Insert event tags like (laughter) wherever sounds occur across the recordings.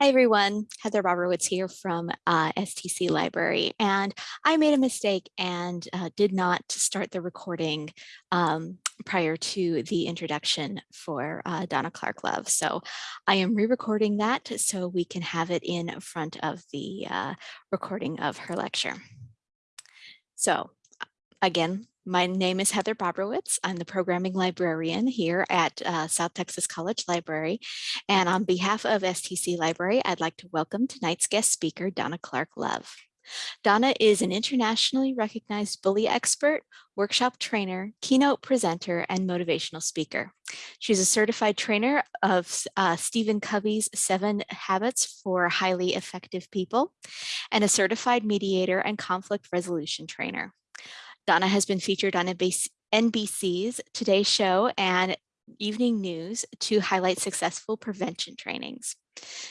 Hi everyone, Heather Bobrowitz here from uh, STC Library and I made a mistake and uh, did not start the recording um, prior to the introduction for uh, Donna Clark Love. So I am re-recording that so we can have it in front of the uh, recording of her lecture. So again, my name is Heather Bobrowitz. I'm the programming librarian here at uh, South Texas College Library. And on behalf of STC Library, I'd like to welcome tonight's guest speaker, Donna Clark Love. Donna is an internationally recognized bully expert, workshop trainer, keynote presenter, and motivational speaker. She's a certified trainer of uh, Stephen Covey's Seven Habits for Highly Effective People and a certified mediator and conflict resolution trainer. Donna has been featured on NBC's Today Show and Evening News to highlight successful prevention trainings.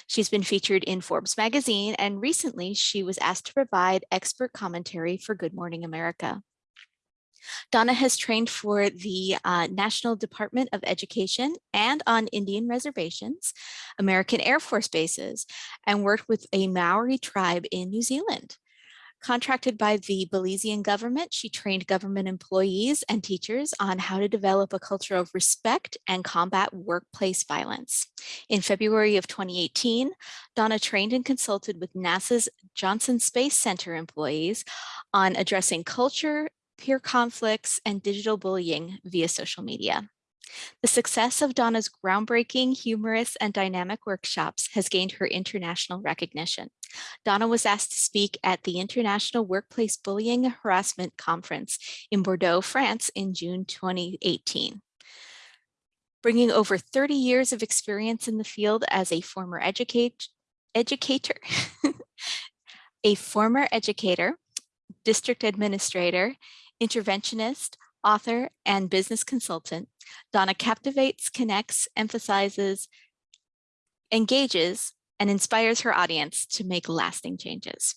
She's been featured in Forbes magazine and recently she was asked to provide expert commentary for Good Morning America. Donna has trained for the uh, National Department of Education and on Indian reservations, American Air Force bases, and worked with a Maori tribe in New Zealand. Contracted by the Belizean government, she trained government employees and teachers on how to develop a culture of respect and combat workplace violence. In February of 2018, Donna trained and consulted with NASA's Johnson Space Center employees on addressing culture, peer conflicts, and digital bullying via social media. The success of Donna's groundbreaking, humorous, and dynamic workshops has gained her international recognition. Donna was asked to speak at the International Workplace Bullying and Harassment Conference in Bordeaux, France in June 2018. Bringing over 30 years of experience in the field as a former educate, educator, (laughs) a former educator, district administrator, interventionist, author, and business consultant, Donna captivates, connects, emphasizes, engages, and inspires her audience to make lasting changes.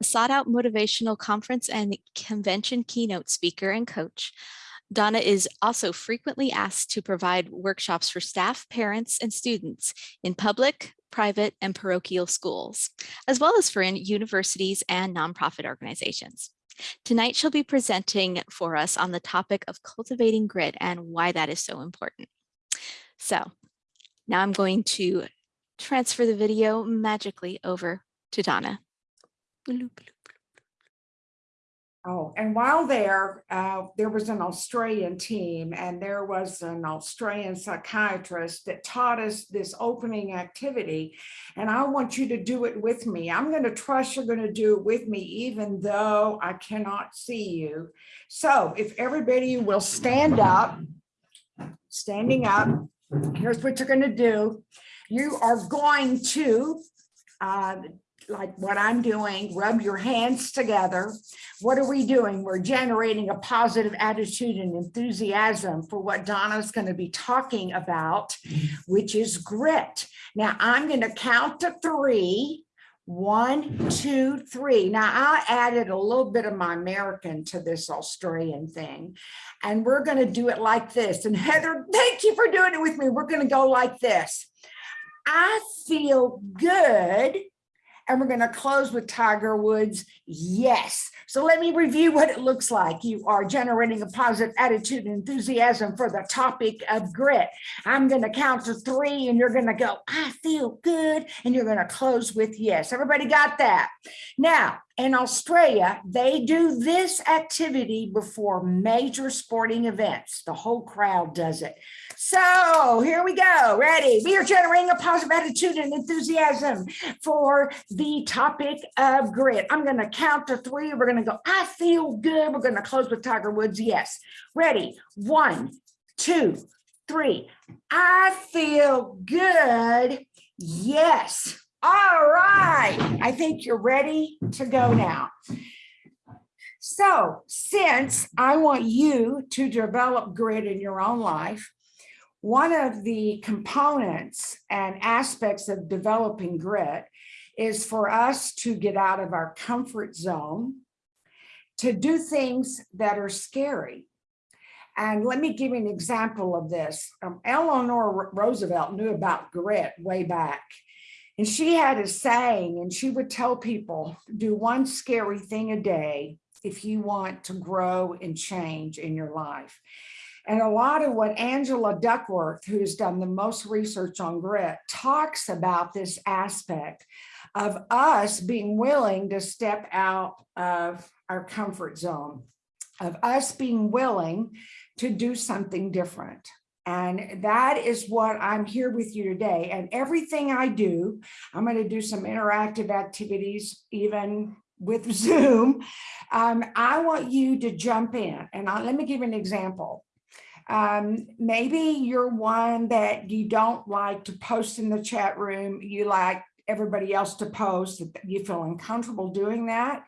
A sought out motivational conference and convention keynote speaker and coach, Donna is also frequently asked to provide workshops for staff, parents, and students in public, private, and parochial schools, as well as for universities and nonprofit organizations. Tonight she'll be presenting for us on the topic of cultivating grit and why that is so important. So now I'm going to transfer the video magically over to Donna. Oh, and while there, uh, there was an Australian team and there was an Australian psychiatrist that taught us this opening activity. And I want you to do it with me. I'm going to trust you're going to do it with me, even though I cannot see you. So if everybody will stand up, standing up, here's what you're going to do. You are going to uh, like what I'm doing, rub your hands together. What are we doing? We're generating a positive attitude and enthusiasm for what Donna's going to be talking about, which is grit. Now I'm going to count to three. One, two, three. Now I added a little bit of my American to this Australian thing. And we're going to do it like this. And Heather, thank you for doing it with me. We're going to go like this. I feel good and we're going to close with Tiger Woods. Yes. So let me review what it looks like. You are generating a positive attitude and enthusiasm for the topic of grit. I'm going to count to three and you're going to go, I feel good. And you're going to close with yes. Everybody got that? Now, in Australia, they do this activity before major sporting events. The whole crowd does it. So here we go. Ready? We are generating a positive attitude and enthusiasm for the topic of grit. I'm going to count to three. We're going to go, I feel good. We're going to close with Tiger Woods. Yes. Ready? One, two, three. I feel good. Yes. All right. I think you're ready to go now. So since I want you to develop grit in your own life, one of the components and aspects of developing grit is for us to get out of our comfort zone, to do things that are scary. And let me give you an example of this. Um, Eleanor Roosevelt knew about grit way back. And she had a saying, and she would tell people, do one scary thing a day if you want to grow and change in your life. And a lot of what Angela Duckworth, who's done the most research on grit, talks about this aspect of us being willing to step out of our comfort zone, of us being willing to do something different. And that is what I'm here with you today. And everything I do, I'm going to do some interactive activities, even with (laughs) Zoom. Um, I want you to jump in. And I, let me give you an example. Um, maybe you're one that you don't like to post in the chat room. You like everybody else to post. You feel uncomfortable doing that.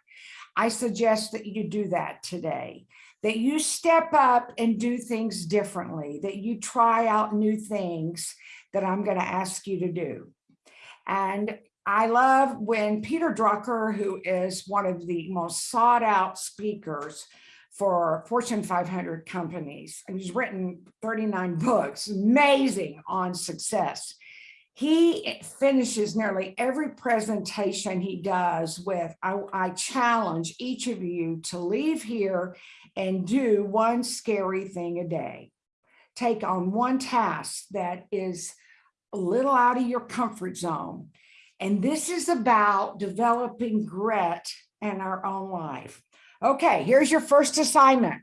I suggest that you do that today that you step up and do things differently, that you try out new things that I'm going to ask you to do. And I love when Peter Drucker, who is one of the most sought out speakers for Fortune 500 companies, and he's written 39 books, amazing on success. He finishes nearly every presentation he does with, I, I challenge each of you to leave here and do one scary thing a day. Take on one task that is a little out of your comfort zone. And this is about developing grit in our own life. Okay, here's your first assignment.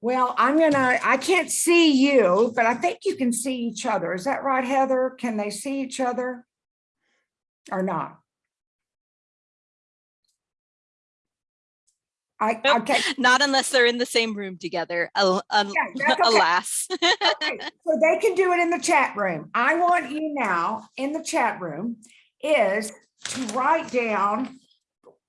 Well, I'm gonna, I can't see you, but I think you can see each other. Is that right, Heather? Can they see each other or not? I, Nope. okay, Not unless they're in the same room together, al- Yeah, (laughs) okay. alas. Okay, (laughs) so they can do it in the chat room. I want you now in the chat room is to write down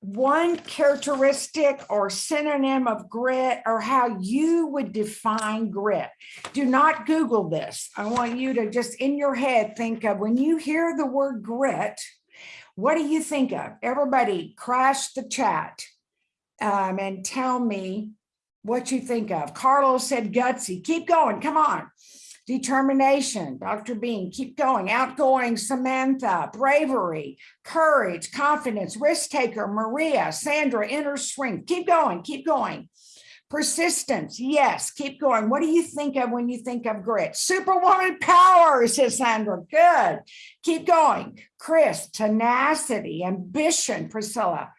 one characteristic or synonym of grit or how you would define grit. Do not Google this. I want you to just in your head think of when you hear the word grit, what do you think of? Everybody crash the chat um, and tell me what you think of. Carlos said gutsy. Keep going. Come on. Determination. Dr. Bean, keep going. Outgoing. Samantha. Bravery. Courage. Confidence. Risk taker. Maria. Sandra. Inner strength. Keep going. Keep going. Persistence. Yes. Keep going. What do you think of when you think of grit? Superwoman power, says Sandra. Good. Keep going. Chris. Tenacity. Ambition. Priscilla.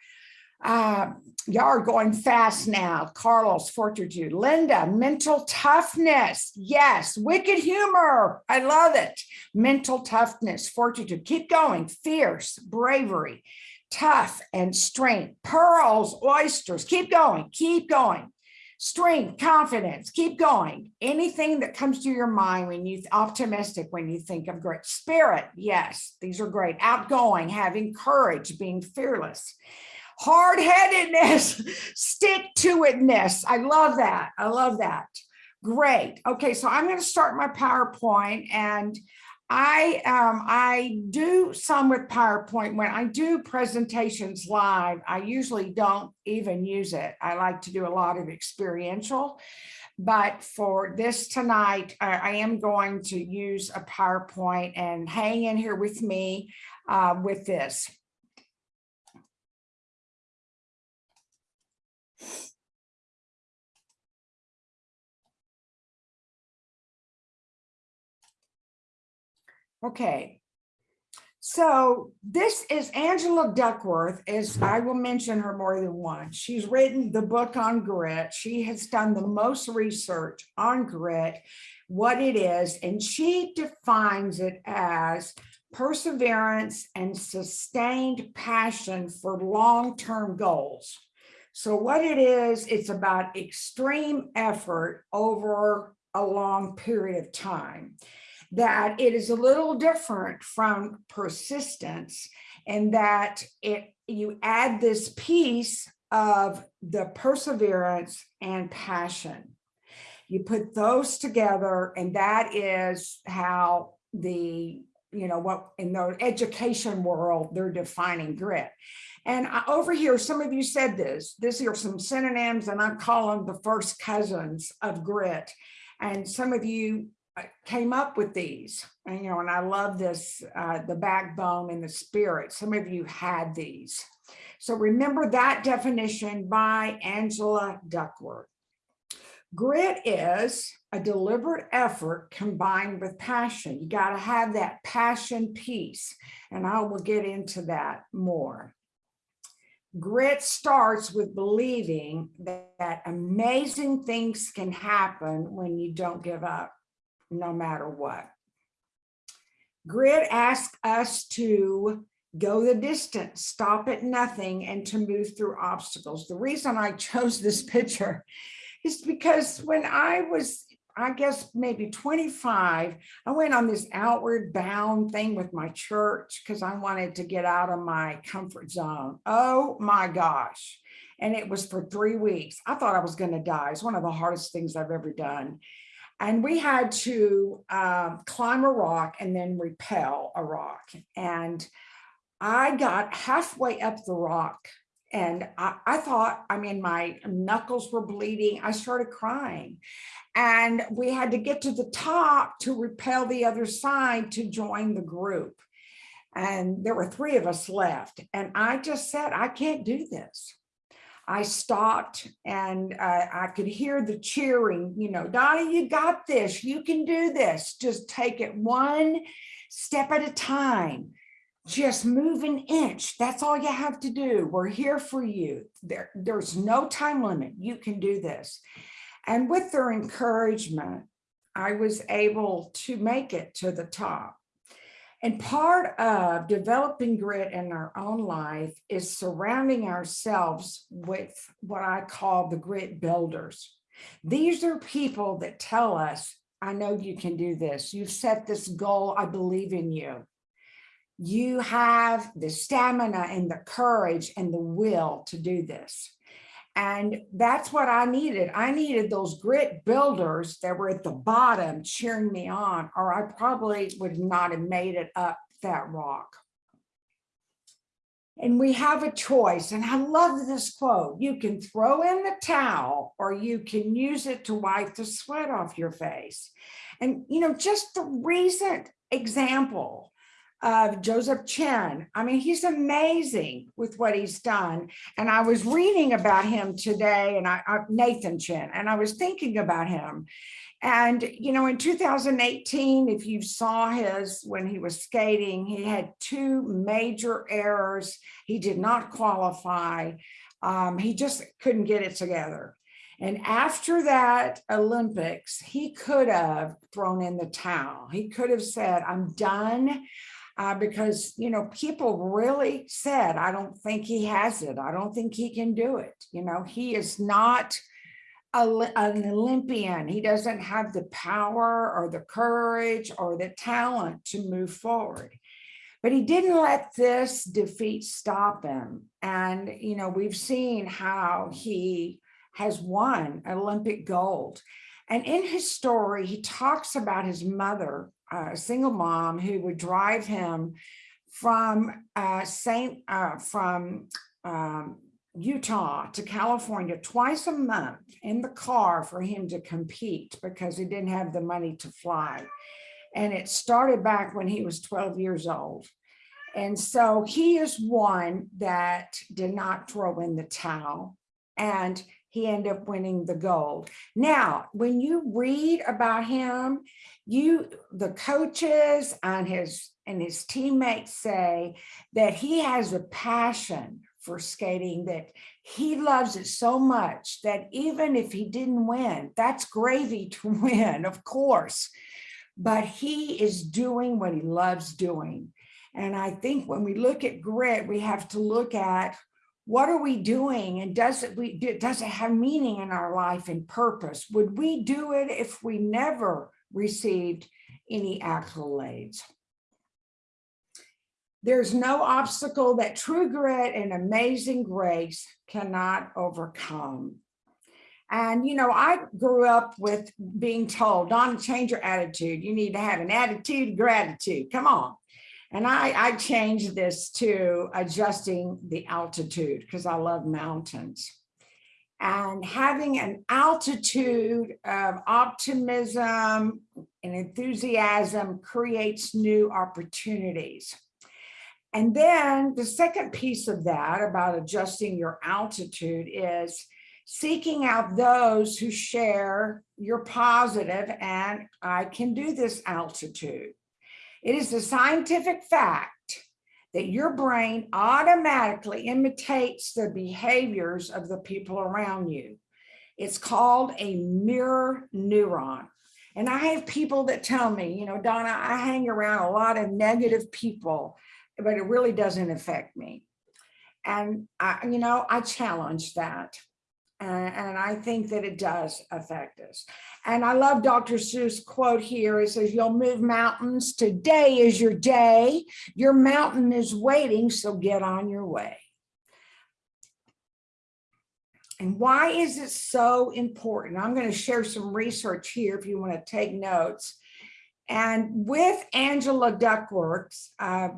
Uh, y'all are going fast now. Carlos, fortitude. Linda, mental toughness. Yes. Wicked humor. I love it. Mental toughness, fortitude. Keep going. Fierce, bravery, tough, and strength. Pearls, oysters. Keep going. Keep going. Strength, confidence. Keep going. Anything that comes to your mind when you optimistic when you think of great spirit. Yes, these are great. Outgoing, having courage, being fearless hard-headedness, stick to itness. I love that. I love that. Great. Okay, so I'm going to start my PowerPoint and I um, I do some with PowerPoint. When I do presentations live, I usually don't even use it. I like to do a lot of experiential. But for this tonight, I, I am going to use a PowerPoint and hang in here with me uh, with this. Okay. So this is Angela Duckworth, as I will mention her more than once. She's written the book on grit. She has done the most research on grit, what it is, and she defines it as perseverance and sustained passion for long-term goals. So what it is, it's about extreme effort over a long period of time that it is a little different from persistence and that it you add this piece of the perseverance and passion. You put those together and that is how the, you know, what in the education world, they're defining grit. And I, over here, some of you said this, these are some synonyms and I call them the first cousins of grit. And some of you came up with these, and you know, and I love this, uh, the backbone and the spirit. Some of you had these. So remember that definition by Angela Duckworth. Grit is a deliberate effort combined with passion. You got to have that passion piece, and I will get into that more. Grit starts with believing that, that amazing things can happen when you don't give up, no matter what. Grit asks us to go the distance, stop at nothing, and to move through obstacles. The reason I chose this (laughs) picture is because when I was, I guess maybe 25, I went on this outward bound thing with my church because I wanted to get out of my comfort zone. Oh my gosh. And it was for three weeks. I thought I was going to die. It's one of the hardest things I've ever done. And we had to um, climb a rock and then rappel a rock. And I got halfway up the rock and I, I, thought, I mean, my knuckles were bleeding. I started crying. And we had to get to the top to rappel the other side to join the group. And there were three of us left. And I just said, I can't do this. I stopped and uh, I could hear the cheering, you know, Donnie, you got this, you can do this. Just take it one step at a time just move an inch. That's all you have to do. We're here for you. There, there's no time limit. You can do this. And with their encouragement, I was able to make it to the top. And part of developing grit in our own life is surrounding ourselves with what I call the grit builders. These are people that tell us, I know you can do this. You've set this goal. I believe in you you have the stamina and the courage and the will to do this. And that's what I needed. I needed those grit builders that were at the bottom cheering me on, or I probably would not have made it up that rock. And we have a choice. And I love this quote. You can throw in the towel or you can use it to wipe the sweat off your face. And, you know, just the recent example of Joseph Chen. I mean, he's amazing with what he's done. And I was reading about him today and I, I Nathan Chen, and I was thinking about him. And, you know, in 2018, if you saw his when he was skating, he had two major errors. He did not qualify. Um, he just couldn't get it together. And after that Olympics, he could have thrown in the towel. He could have said, I'm done uh, because, you know, people really said, I don't think he has it. I don't think he can do it. You know, he is not a, an Olympian. He doesn't have the power or the courage or the talent to move forward. But he didn't let this defeat stop him. And, you know, we've seen how he has won Olympic gold. And in his story, he talks about his mother a single mom who would drive him from uh, Saint uh, from um, Utah to California twice a month in the car for him to compete because he didn't have the money to fly. And it started back when he was 12 years old. And so he is one that did not throw in the towel. And he ended up winning the gold. Now, when you read about him, you the coaches and his and his teammates say that he has a passion for skating that he loves it so much that even if he didn't win, that's gravy (laughs) to win, of course. But he is doing what he loves doing. And I think when we look at grit, we have to look at what are we doing? And does it we does it have meaning in our life and purpose? Would we do it if we never received any accolades there's no obstacle that true grit and amazing grace cannot overcome. And you know i grew up with being told don't change your attitude. You need to have an attitude of gratitude. Come on and I, I changed this to adjusting the altitude because I love mountains. And having an altitude of optimism and enthusiasm creates new opportunities. And then the second piece of that about adjusting your altitude is seeking out those who share your positive and I can do this altitude. It is a scientific fact that your brain automatically imitates the behaviors of the people around you. It's called a mirror neuron. And I have people that tell me, you know, Donna, I hang around a lot of negative people, but it really doesn't affect me. And I, you know, I challenge that. And, and I think that it does affect us. And I love Dr. Seuss quote here. It says, you'll move mountains. Today is your day. Your mountain is waiting, so get on your way. And why is it so important? I'm going to share some research here if you want to take notes. And with Angela Duckworth, uh,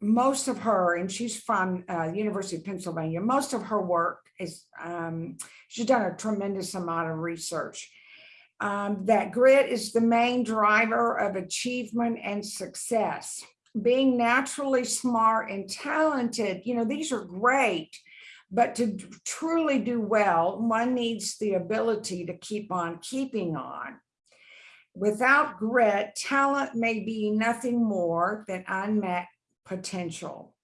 most of her, and she's from uh, University of Pennsylvania, most of her work is, um, she's done a tremendous amount of research. Um, that grit is the main driver of achievement and success. Being naturally smart and talented, you know, these are great, but to truly do well, one needs the ability to keep on keeping on. Without grit, talent may be nothing more than unmet potential.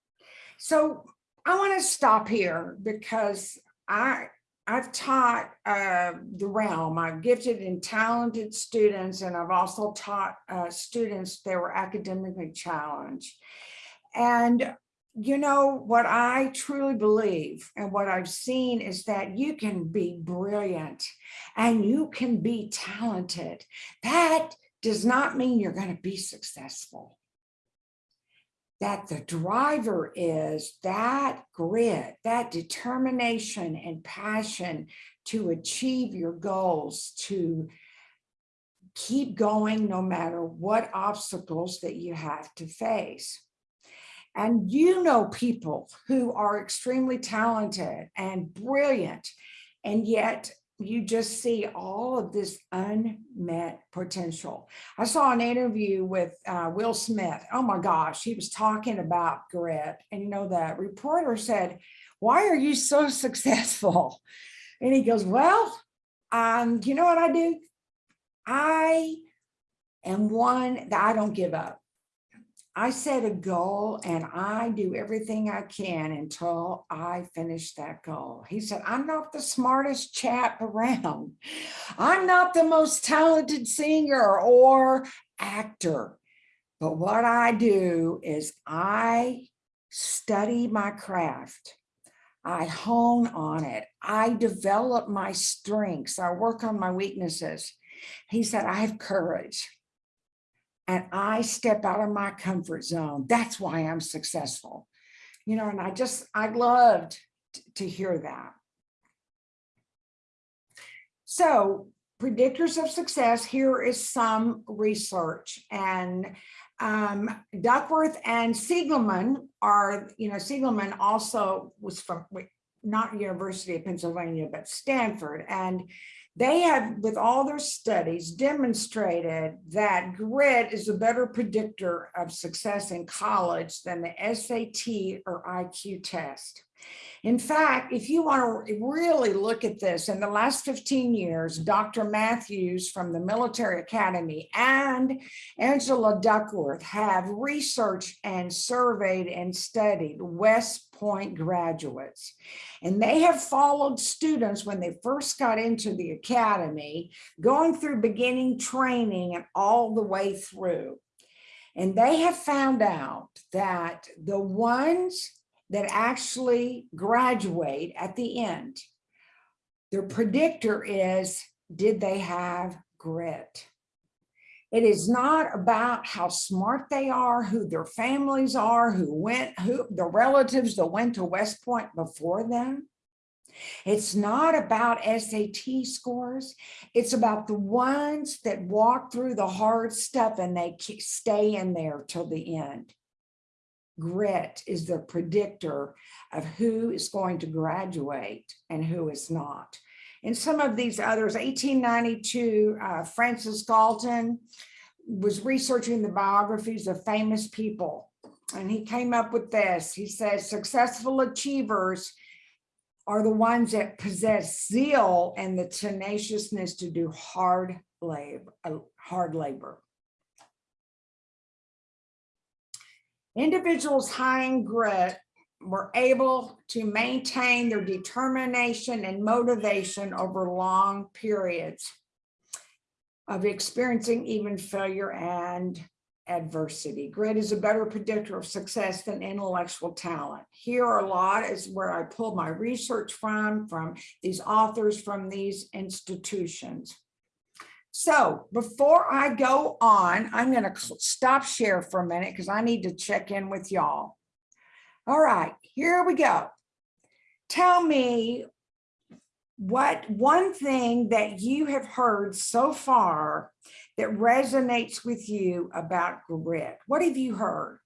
So I want to stop here because I I've taught uh, the realm. I've gifted and talented students, and I've also taught uh, students that were academically challenged. And you know, what I truly believe and what I've seen is that you can be brilliant and you can be talented. That does not mean you're going to be successful that the driver is that grit, that determination and passion to achieve your goals, to keep going no matter what obstacles that you have to face. And you know people who are extremely talented and brilliant, and yet you just see all of this unmet potential. I saw an interview with uh, Will Smith. Oh my gosh, he was talking about grit. And you know, the reporter said, why are you so (laughs) successful? And he goes, well, um, you know what I do? I am one that I don't give up. I set a goal and I do everything I can until I finish that goal. He said, I'm not the smartest chap around. I'm not the most talented singer or actor. But what I do is I study my craft. I hone on it. I develop my strengths. I work on my weaknesses. He said, I have courage and I step out of my comfort zone. That's why I'm successful. You know, and I just, I loved to hear that. So predictors of success, here is some research and um, Duckworth and Siegelman are, you know, Siegelman also was from, not University of Pennsylvania, but Stanford. And they have, with all their studies, demonstrated that grit is a better predictor of success in college than the SAT or IQ test. In fact, if you want to really look at this, in the last 15 years, Dr. Matthews from the Military Academy and Angela Duckworth have researched and surveyed and studied West Point graduates. And they have followed students when they first got into the academy, going through beginning training and all the way through. And they have found out that the ones that actually graduate at the end, their predictor is, did they have grit? It is not about how smart they are, who their families are, who went, who the relatives that went to West Point before them. It's not about SAT scores. It's about the ones that walk through the hard stuff and they stay in there till the end. Grit is the predictor of who is going to graduate and who is not. In some of these others, 1892, uh, Francis Galton was researching the biographies of famous people. And he came up with this. He says, successful achievers are the ones that possess zeal and the tenaciousness to do hard labor, uh, hard labor. Individuals high in grit were able to maintain their determination and motivation over long periods of experiencing even failure and adversity. Grit is a better predictor of success than intellectual talent. Here a lot is where I pulled my research from, from these authors from these institutions. So before I go on, I'm going to stop share for a minute because I need to check in with y'all. All right, here we go. Tell me what one thing that you have heard so far that resonates with you about grit. What have you heard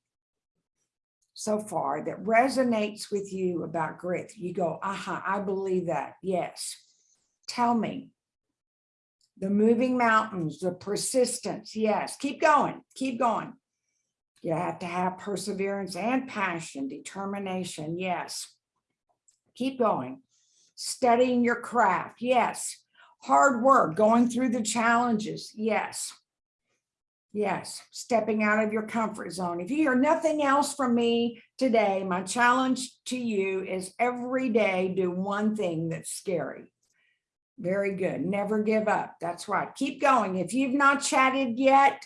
so far that resonates with you about grit? You go, aha, I believe that. Yes. Tell me. The moving mountains, the persistence. Yes. Keep going. Keep going. You have to have perseverance and passion, determination. Yes. Keep going. Studying your craft. Yes. Hard work, going through the challenges. Yes. Yes, stepping out of your comfort zone. If you hear nothing else from me today, my challenge to you is every day do one thing that's scary. Very good. Never give up. That's right. Keep going. If you've not chatted yet,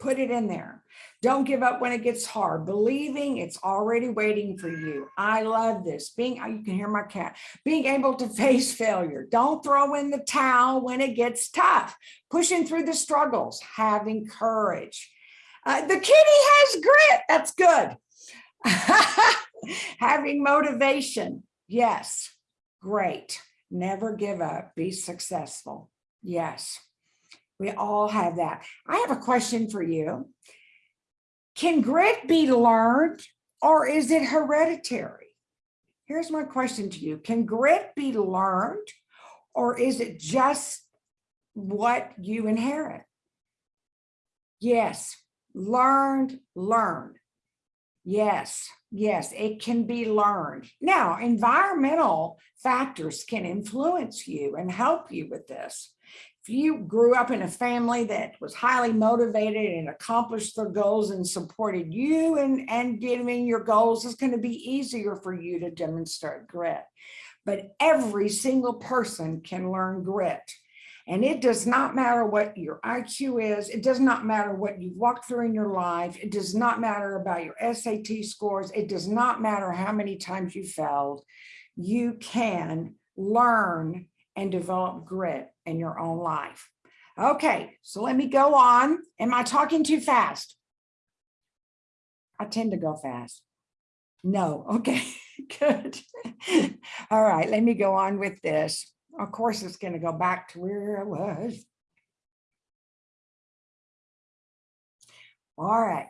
put it in there. Don't give up when it gets hard. Believing it's already waiting for you. I love this. Being, you can hear my cat, being able to face failure. Don't throw in the towel when it gets tough. Pushing through the struggles, having courage. Uh, the kitty has grit. That's good. (laughs) having motivation. Yes, great. Never give up. Be successful. Yes, we all have that. I have a question for you. Can grit be learned or is it hereditary? Here's my question to you. Can grit be learned or is it just what you inherit? Yes, learned, learned. Yes, yes, it can be learned. Now, environmental factors can influence you and help you with this. If you grew up in a family that was highly motivated and accomplished their goals and supported you and, and giving your goals, it's going to be easier for you to demonstrate grit. But every single person can learn grit. And it does not matter what your IQ is. It does not matter what you've walked through in your life. It does not matter about your SAT scores. It does not matter how many times you failed. You can learn and develop grit in your own life. Okay, so let me go on. Am I talking too fast? I tend to go fast. No, okay, (laughs) good. All right, let me go on with this. Of course, it's going to go back to where I was. All right.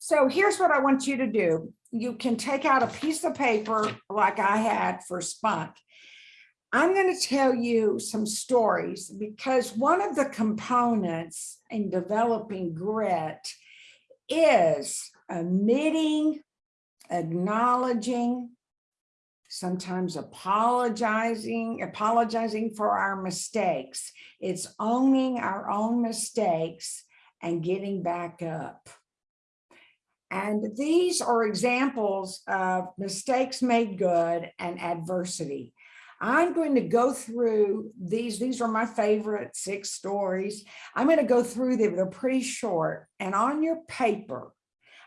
So here's what I want you to do. You can take out a piece of paper like I had for spunk. I'm going to tell you some stories because one of the components in developing grit is admitting acknowledging, sometimes apologizing, apologizing for our mistakes. It's owning our own mistakes and getting back up. And these are examples of mistakes made good and adversity. I'm going to go through these. These are my favorite six stories. I'm going to go through them. They're pretty short. And on your paper,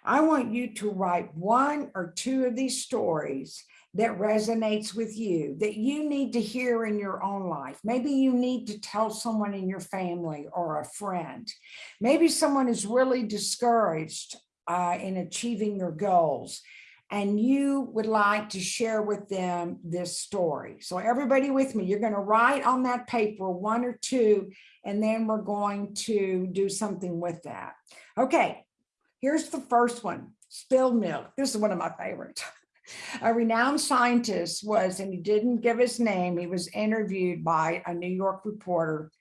I want you to write one or two of these stories that resonates with you, that you need to hear in your own life. Maybe you need to tell someone in your family or a friend. Maybe someone is really discouraged uh, in achieving their goals. and you would like to share with them this story. So everybody with me, you're going to write on that paper one or two, and then we're going to do something with that. Okay, here's the first one, spilled milk. This is one of my favorites. A renowned scientist was, and he didn't give his name, he was interviewed by a New York reporter.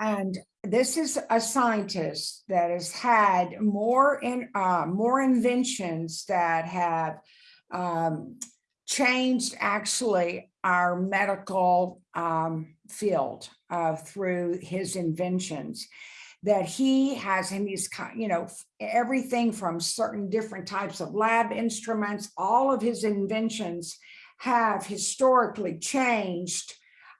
And this is a scientist that has had more in uh, more inventions that have um, changed actually our medical um, field uh, through his inventions that he has and he's you know everything from certain different types of lab instruments all of his inventions have historically changed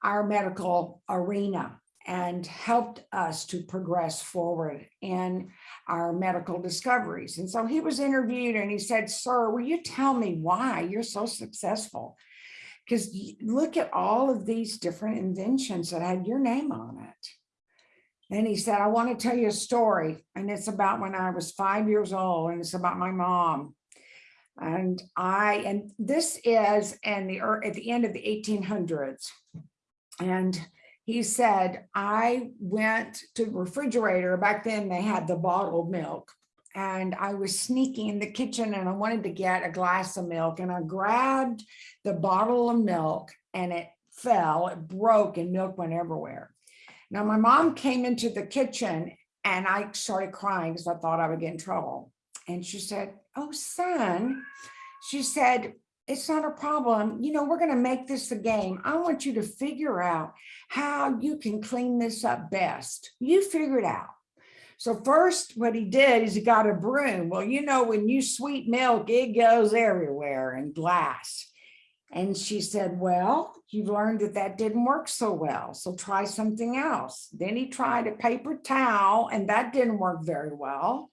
our medical arena and helped us to progress forward in our medical discoveries. And so he was interviewed and he said, sir, will you tell me why you're so successful? Because look at all of these different inventions that had your name on it. And he said, I want to tell you a story. And it's about when I was five years old and it's about my mom. And I, and this is in the, at the end of the 1800s. And he said, I went to the refrigerator. Back then they had the bottled milk and I was sneaking in the kitchen and I wanted to get a glass of milk and I grabbed the bottle of milk and it fell, it broke and milk went everywhere. Now my mom came into the kitchen and I started crying because I thought I would get in trouble. And she said, oh son, she said, it's not a problem. You know, we're going to make this a game. I want you to figure out how you can clean this up best. You figure it out. So first, what he did is he got a broom. Well, you know, when you sweet milk, it goes everywhere in glass. And she said, well, you've learned that that didn't work so well. So try something else. Then he tried a paper towel and that didn't work very well.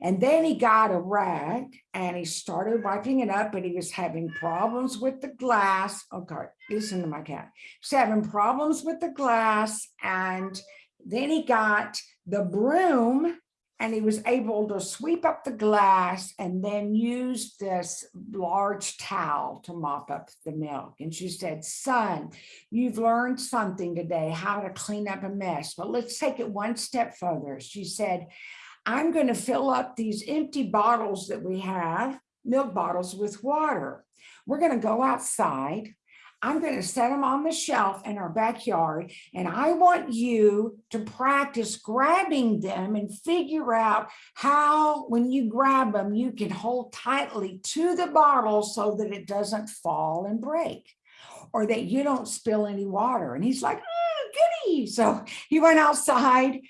And then he got a rag and he started wiping it up, but he was having problems with the glass. Oh, okay, listen to my cat. He's having problems with the glass. And then he got the broom and he was able to sweep up the glass and then use this large towel to mop up the milk. And she said, son, you've learned something today, how to clean up a mess. But let's take it one step further. She said, I'm going to fill up these empty bottles that we have, milk bottles with water. We're going to go outside. I'm going to set them on the shelf in our backyard. And I want you to practice grabbing them and figure out how, when you grab them, you can hold tightly to the bottle so that it doesn't fall and break or that you don't spill any water. And he's like, oh, goody. So he went outside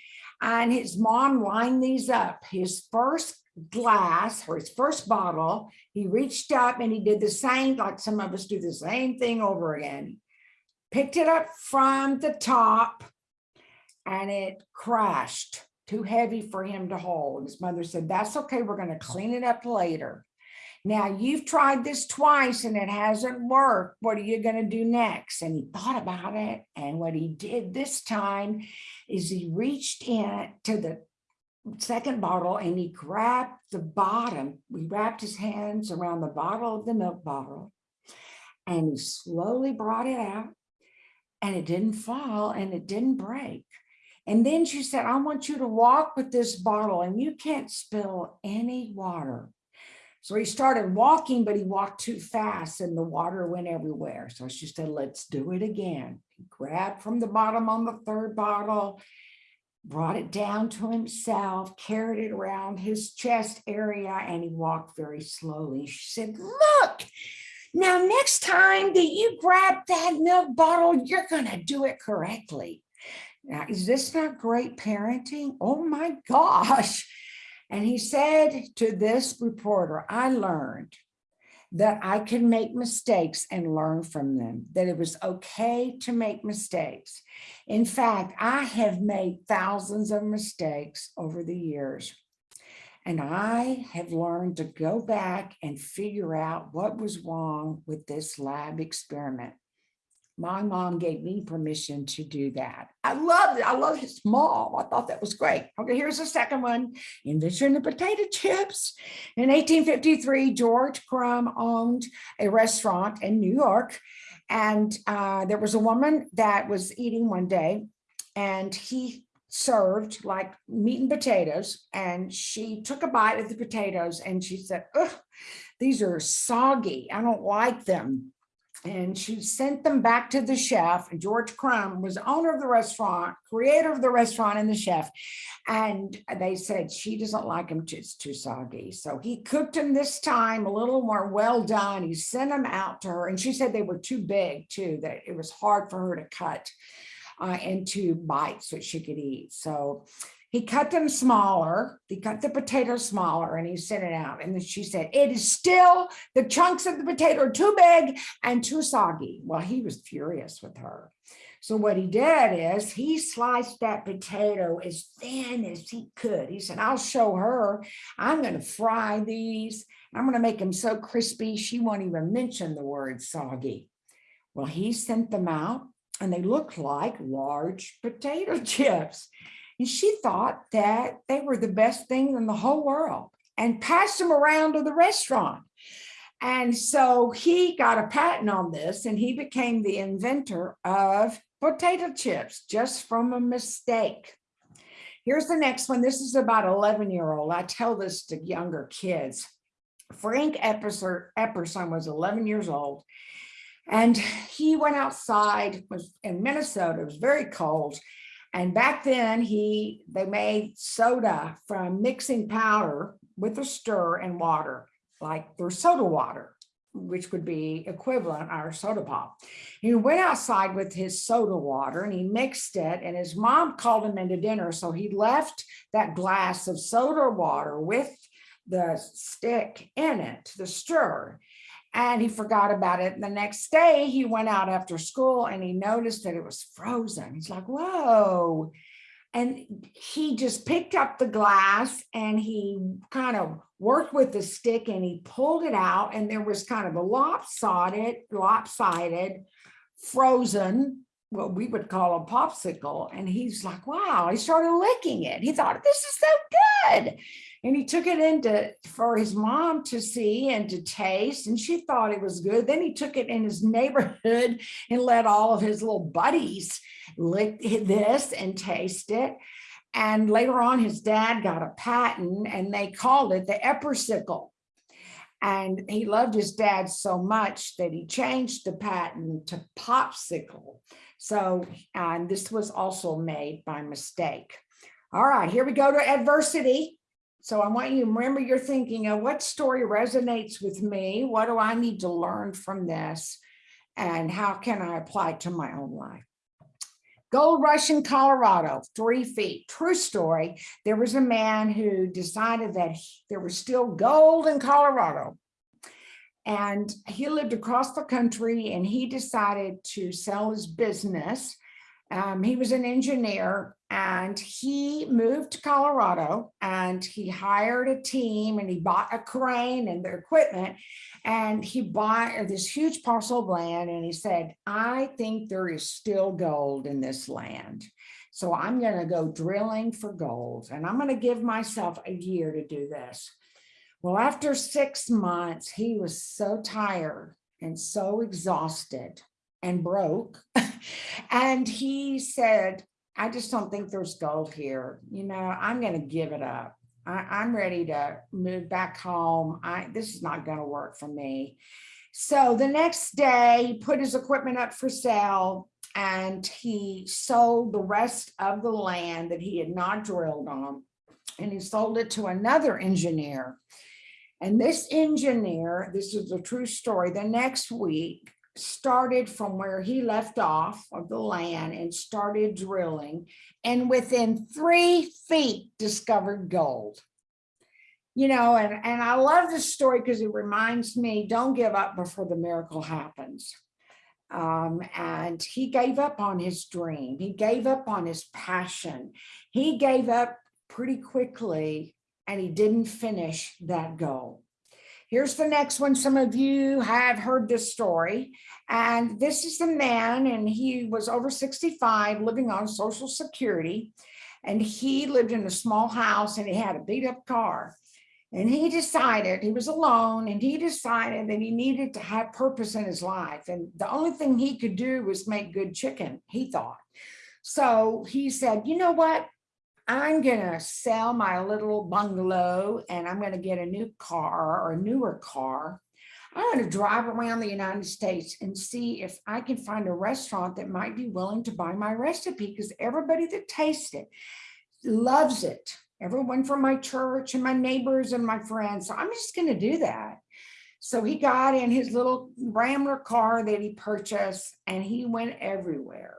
and his mom lined these up. His first glass or his first bottle, he reached up and he did the same, like some of us do the same thing over again. Picked it up from the top and it crashed, too heavy for him to hold. His mother said, that's okay, we're gonna clean it up later. Now you've tried this twice and it hasn't worked. What are you going to do next? And he thought about it. And what he did this time is he reached in to the second bottle and he grabbed the bottom. He wrapped his hands around the bottle of the milk bottle and he slowly brought it out and it didn't fall and it didn't break. And then she said, I want you to walk with this bottle and you can't spill any water. So he started walking, but he walked too fast and the water went everywhere. So she said, let's do it again. He grabbed from the bottom on the third bottle, brought it down to himself, carried it around his chest area, and he walked very slowly. She said, look, now next time that you grab that milk bottle, you're gonna do it correctly. Now, is this not great parenting? Oh my (laughs) gosh. And he said to this reporter, I learned that I can make mistakes and learn from them, that it was okay to make mistakes. In fact, I have made thousands of mistakes over the years. And I have learned to go back and figure out what was wrong with this lab experiment. My mom gave me permission to do that. I loved it. I love his mom. I thought that was great. Okay, here's the second one. Invention of potato chips. In 1853, George Crum owned a restaurant in New York. And uh, there was a woman that was eating one day and he served like meat and potatoes. And she took a bite of the potatoes and she said, Ugh, these are soggy. I don't like them and she sent them back to the chef. George Crum was owner of the restaurant, creator of the restaurant and the chef. And they said she doesn't like them, it's too soggy. So he cooked them this time a little more well done. He sent them out to her and she said they were too big too, that it was hard for her to cut uh, into bites that she could eat. So he cut them smaller. He cut the potato smaller and he sent it out. And then she said, it is still, the chunks of the potato are too big and too soggy. Well, he was furious with her. So what he did is he sliced that potato as thin as he could. He said, I'll show her. I'm going to fry these. I'm going to make them so crispy. She won't even mention the word soggy. Well, he sent them out and they looked like large potato (laughs) chips. And she thought that they were the best thing in the whole world and passed them around to the restaurant. And so he got a patent on this and he became the inventor of potato chips just from a mistake. Here's the next one. This is about 11 year old. I tell this to younger kids. Frank Epperson was 11 years old and he went outside, was in Minnesota, it was very cold, and back then he they made soda from mixing powder with a stir and water, like their soda water, which would be equivalent our soda pop. He went outside with his soda water and he mixed it and his mom called him into dinner. So he left that glass of soda water with the stick in it, the stir and he forgot about it. The next day he went out after school and he noticed that it was frozen. He's like, whoa. And he just picked up the glass and he kind of worked with the stick and he pulled it out and there was kind of a lopsided, lopsided, frozen, what we would call a popsicle. And he's like, wow, he started licking it. He thought, this is so good and he took it into for his mom to see and to taste and she thought it was good. Then he took it in his neighborhood (laughs) and let all of his little buddies lick this and taste it. And later on his dad got a patent and they called it the eppersicle and he loved his dad so much that he changed the patent to popsicle. So and this was also made by mistake. All right here we go to adversity so I want you to remember you're thinking of what story resonates with me? What do I need to learn from this? And how can I apply it to my own life? Gold rush in Colorado, three feet, true story. There was a man who decided that there was still gold in Colorado. And he lived across the country and he decided to sell his business. Um, he was an engineer and he moved to Colorado and he hired a team and he bought a crane and their equipment and he bought this huge parcel of land and he said, I think there is still gold in this land. So I'm going to go drilling for gold and I'm going to give myself a year to do this. Well, after six months, he was so tired and so exhausted and broke. (laughs) and he said, I just don't think there's gold here. You know, I'm going to give it up. I, am ready to move back home. I, this is not going to work for me. So the next day he put his equipment up for sale and he sold the rest of the land that he had not drilled on and he sold it to another engineer. And this engineer, this is a true story, the next week started from where he left off of the land and started drilling and within three feet discovered gold. You know, and, and I love this story because it reminds me, don't give up before the miracle happens. Um, and he gave up on his dream. He gave up on his passion. He gave up pretty quickly and he didn't finish that goal. Here's the next one. Some of you have heard this story. And this is the man and he was over 65 living on social security. And he lived in a small house and he had a beat up car. And he decided he was alone and he decided that he needed to have purpose in his life. And the only thing he could do was make good chicken, he thought. So he said, you know what? I'm gonna sell my little bungalow and I'm gonna get a new car or a newer car. I'm gonna drive around the United States and see if I can find a restaurant that might be willing to buy my recipe because everybody that tastes it loves it. Everyone from my church and my neighbors and my friends. So I'm just gonna do that. So he got in his little Rambler car that he purchased and he went everywhere.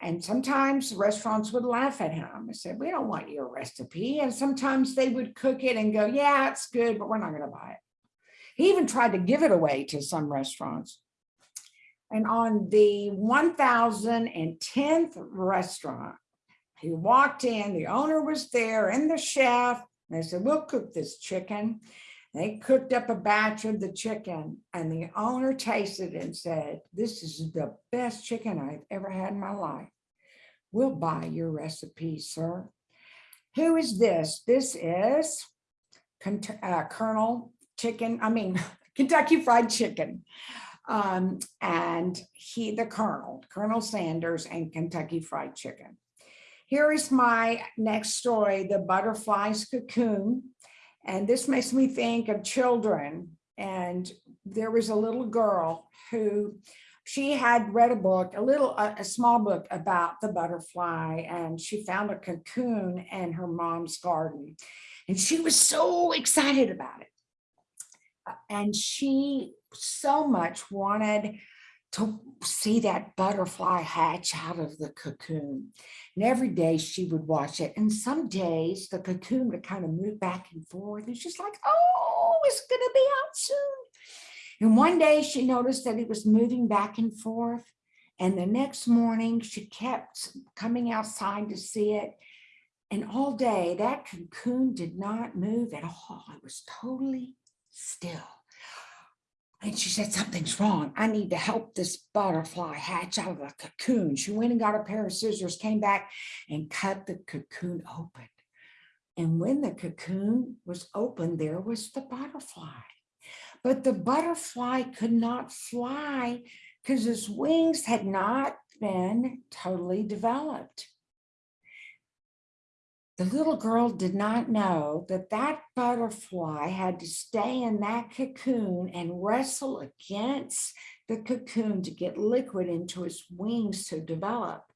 And sometimes restaurants would laugh at him and said, we don't want your recipe. And sometimes they would cook it and go, yeah, it's good, but we're not gonna buy it. He even tried to give it away to some restaurants. And on the 1010th restaurant, he walked in, the owner was there and the chef. And they said, we'll cook this chicken. They cooked up a batch of the chicken and the owner tasted it and said, this is the best chicken I've ever had in my life. We'll buy your recipe, sir. Who is this? This is uh, Colonel Chicken, I mean, (laughs) Kentucky Fried Chicken. Um, and he, the Colonel, Colonel Sanders and Kentucky Fried Chicken. Here is my next story, The Butterfly's Cocoon. And this makes me think of children. And there was a little girl who she had read a book, a little, a, a small book about the butterfly, and she found a cocoon in her mom's garden. And she was so excited about it. Uh, And she so much wanted to see that butterfly hatch out of the cocoon. And every day she would watch it. And some days the cocoon would kind of move back and forth. And she's like, oh, it's going to be out soon. And one day she noticed that it was moving back and forth. And the next morning she kept coming outside to see it. And all day that cocoon did not move at all. It was totally still. And she said, something's wrong. I need to help this butterfly hatch out of the cocoon. She went and got a pair of scissors, came back and cut the cocoon open. And when the cocoon was open, there was the butterfly. But the butterfly could not fly because his wings had not been totally developed. The little girl did not know that that butterfly had to stay in that cocoon and wrestle against the cocoon to get liquid into its wings to develop.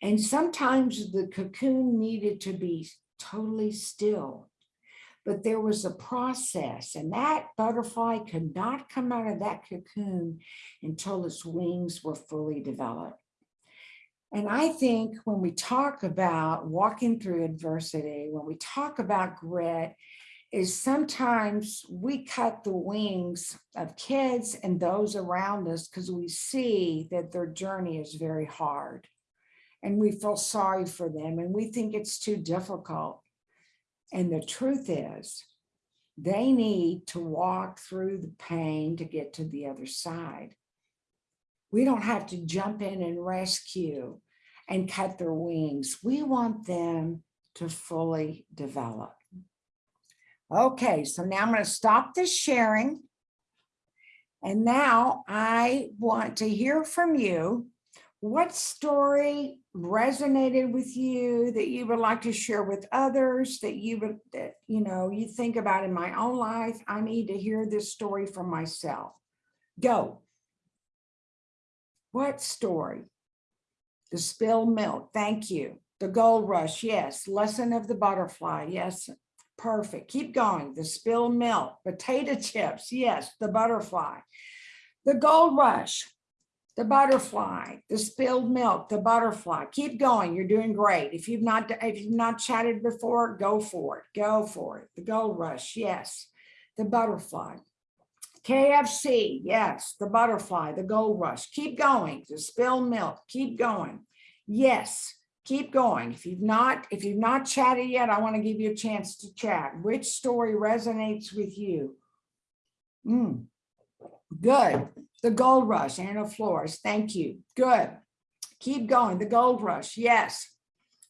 And sometimes the cocoon needed to be totally still. But there was a process and that butterfly could not come out of that cocoon until its wings were fully developed. And I think when we talk about walking through adversity, when we talk about grit, is sometimes we cut the wings of kids and those around us because we see that their journey is very hard. And we feel sorry for them and we think it's too difficult. And the truth is, they need to walk through the pain to get to the other side. We don't have to jump in and rescue and cut their wings. We want them to fully develop. Okay, so now I'm going to stop this sharing. And now I want to hear from you. What story resonated with you that you would like to share with others that you would, that, you know, you think about in my own life? I need to hear this story from myself. Go. What story? The spilled milk, thank you. The gold rush, yes. Lesson of the butterfly, yes. Perfect, keep going. The spilled milk, potato chips, yes. The butterfly. The gold rush, the butterfly, the spilled milk, the butterfly. Keep going, you're doing great. If you've not, if you've not chatted before, go for it, go for it. The gold rush, yes. The butterfly. KFC, yes, the butterfly, the gold rush, keep going, the spilled milk, keep going. Yes, keep going. If you've not, if you've not chatted yet, I want to give you a chance to chat. Which story resonates with you? Mm. Good. The Gold Rush, Anna Flores, thank you. Good. Keep going. The Gold Rush, yes.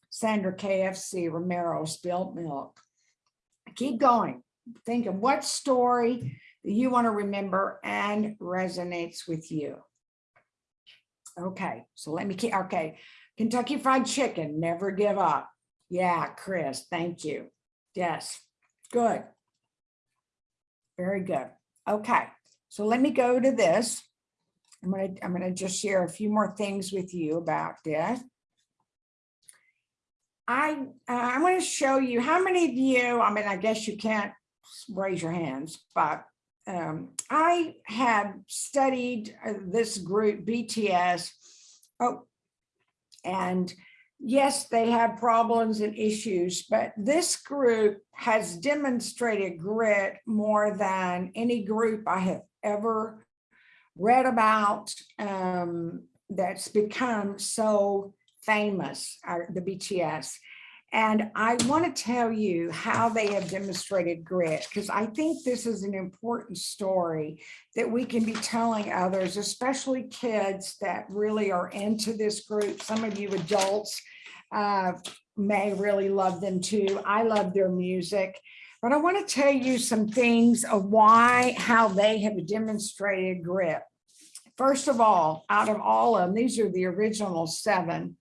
Sandra KFC, Romero, Spilt Milk. Keep going. Think of what story you want to remember and resonates with you. Okay, so let me keep, okay. Kentucky Fried Chicken, never give up. Yeah, Chris, thank you. Yes, good. Very good. Okay, so let me go to this. I'm gonna, I'm gonna just share a few more things with you about this. I, uh, I'm gonna show you, how many of you, I mean, I guess you can't raise your hands, but um, I have studied uh, this group BTS. Oh, and yes, they have problems and issues, but this group has demonstrated grit more than any group I have ever read about um, that's become so famous, uh, the BTS. And I want to tell you how they have demonstrated grit, because I think this is an important story that we can be telling others, especially kids that really are into this group. Some of you adults uh, may really love them too. I love their music. But I want to tell you some things of why, how they have demonstrated grit. First of all, out of all of them, these are the original seven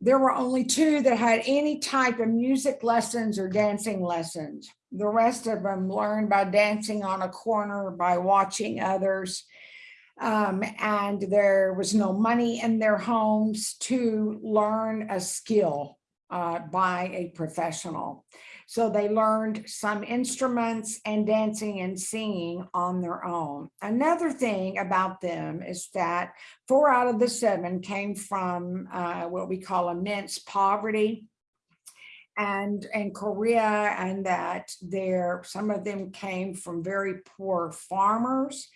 there were only two that had any type of music lessons or dancing lessons. The rest of them learned by dancing on a corner, by watching others. Um, and there was no money in their homes to learn a skill uh, by a professional. So they learned some instruments and dancing and singing on their own. Another thing about them is that four out of the seven came from uh, what we call immense poverty and in Korea and that there some of them came from very poor farmers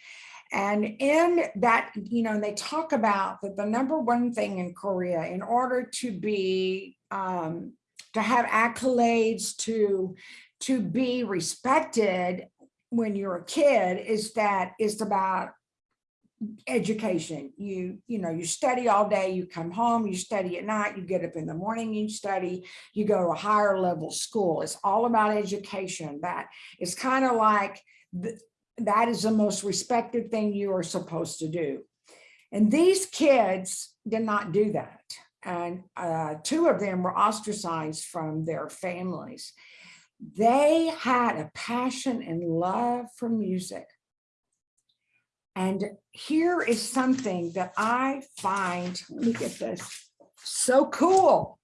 and in that you know they talk about that the number one thing in Korea in order to be um, to have accolades, to, to be respected when you're a kid is that it's about education. You, you know, you study all day, you come home, you study at night, you get up in the morning, you study, you go to a higher level school. It's all about education. That is kind of like that is the most respected thing you are supposed to do. And these kids did not do that and uh, two of them were ostracized from their families. They had a passion and love for music. And here is something that I find, let me get this, so cool,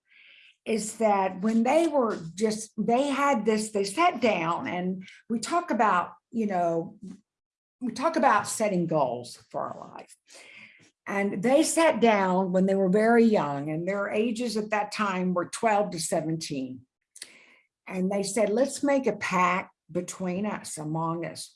is that when they were just, they had this, they sat down and we talk about, you know, we talk about setting goals for our life. And they sat down when they were very young and their ages at that time were 12 to 17. And they said, let's make a pact between us, among us,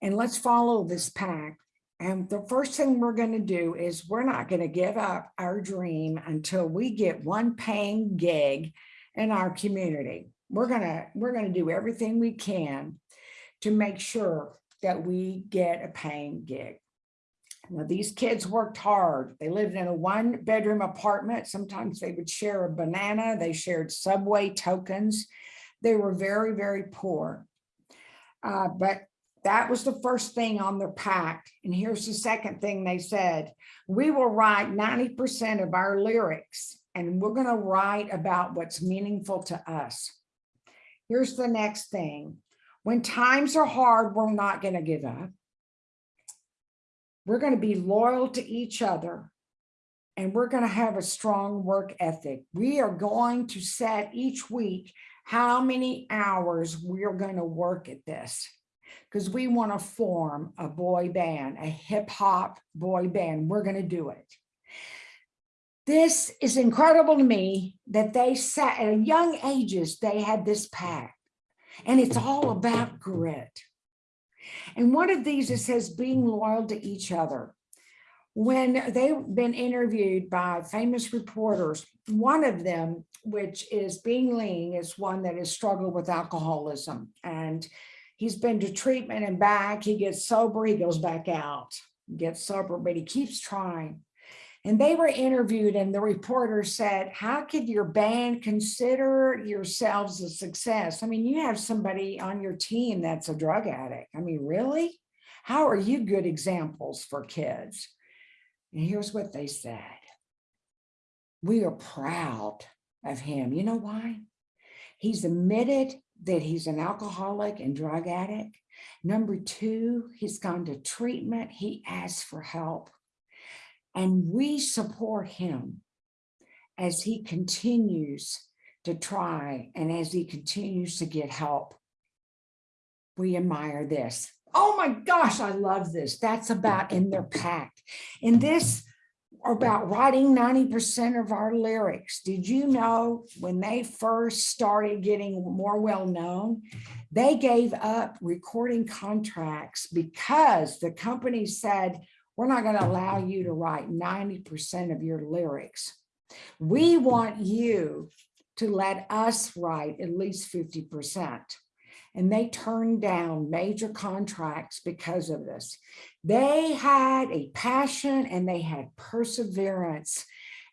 and let's follow this pact. And the first thing we're going to do is we're not going to give up our dream until we get one paying gig in our community. We're going to we're going to do everything we can to make sure that we get a paying gig. Now, these kids worked hard. They lived in a one bedroom apartment. Sometimes they would share a banana. They shared subway tokens. They were very, very poor. Uh, but that was the first thing on their pact. And here's the second thing they said. We will write 90% of our lyrics and we're going to write about what's meaningful to us. Here's the next thing. When times are hard, we're not going to give up. We're going to be loyal to each other and we're going to have a strong work ethic. We are going to set each week how many hours we're going to work at this because we want to form a boy band, a hip hop boy band. We're going to do it. This is incredible to me that they sat at young ages, they had this pact and it's all about grit. And one of these, it says being loyal to each other. When they've been interviewed by famous reporters, one of them, which is Bing Ling, is one that has struggled with alcoholism. And He's been to treatment and back. He gets sober, he goes back out, gets sober, but he keeps trying. And they were interviewed and the reporter said, how could your band consider yourselves a success? I mean, you have somebody on your team that's a drug addict. I mean, really? How are you good examples for kids? And here's what they said. We are proud of him. You know why? He's admitted that he's an alcoholic and drug addict. Number two, he's gone to treatment. He asked for help. And we support him as he continues to try and as he continues to get help. We admire this. Oh my gosh, I love this. That's about in their pact. In this about writing 90% of our lyrics. Did you know when they first started getting more well known, they gave up recording contracts because the company said, we're not going to allow you to write 90% of your lyrics. We want you to let us write at least 50%. And they turned down major contracts because of this. They had a passion and they had perseverance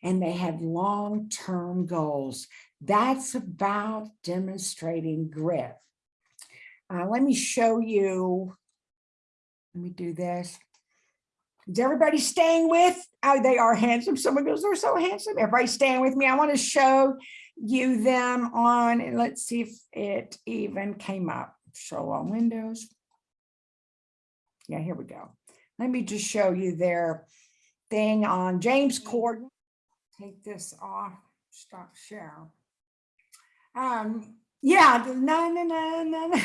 and they had long-term goals. That's about demonstrating grit. Uh, let me show you. Let me do this. Is everybody staying with? Oh, they are handsome. Someone goes, they're so handsome. Everybody staying with me. I want to show you them on, and let's see if it even came up. Show on Windows. Yeah, here we go. Let me just show you their thing on James Corden. Take this off, stop share. Um, yeah, no, no, no, no, no.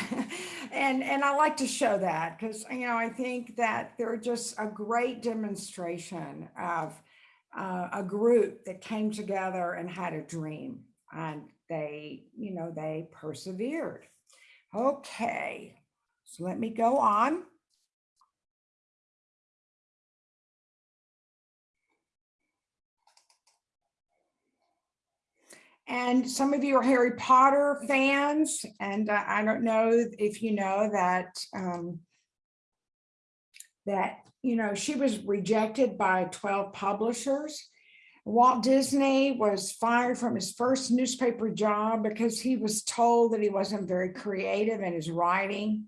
And, and I like to show that because, you know, I think that they're just a great demonstration of uh, a group that came together and had a dream and they, you know, they persevered. Okay, so let me go on. And some of you are Harry Potter fans, and uh, I don't know if you know that um, that you know she was rejected by 12 publishers Walt Disney was fired from his first newspaper job because he was told that he wasn't very creative in his writing.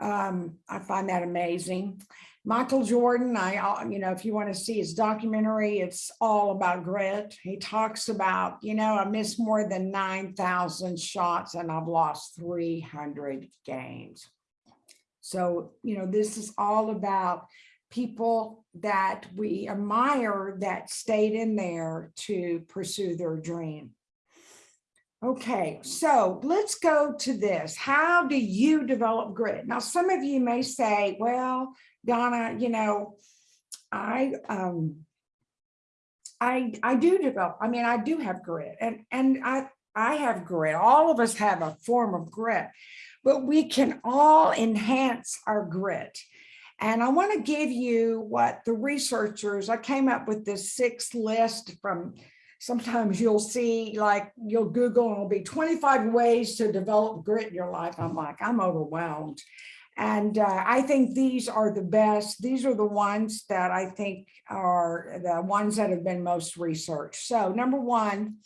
Um, I find that amazing. Michael Jordan, I, uh, you know, if you want to see his documentary, it's all about grit. He talks about, you know, I missed more than 9,000 shots and I've lost 300 games. So, you know, this is all about people that we admire that stayed in there to pursue their dream. Okay, so let's go to this. How do you develop grit? Now, some of you may say, well, Donna, you know, I, um, I, I do develop, I mean, I do have grit and, and I, I have grit. All of us have a form of grit, but we can all enhance our grit. And I want to give you what the researchers, I came up with this six list from, sometimes you'll see like, you'll Google and it'll be 25 ways to develop grit in your life. I'm like, I'm overwhelmed. And uh, I think these are the best. These are the ones that I think are the ones that have been most researched. So number one,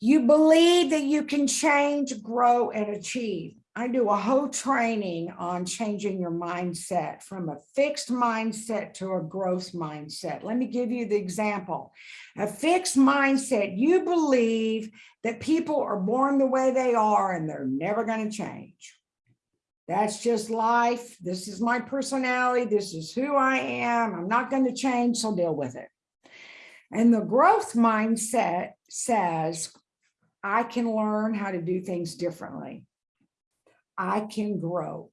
you believe that you can change, grow, and achieve. I do a whole training on changing your mindset from a fixed mindset to a growth mindset. Let me give you the example. A fixed mindset, you believe that people are born the way they are and they're never going to change. That's just life. This is my personality. This is who I am. I'm not going to change, so deal with it. And the growth mindset says, I can learn how to do things differently. I can grow.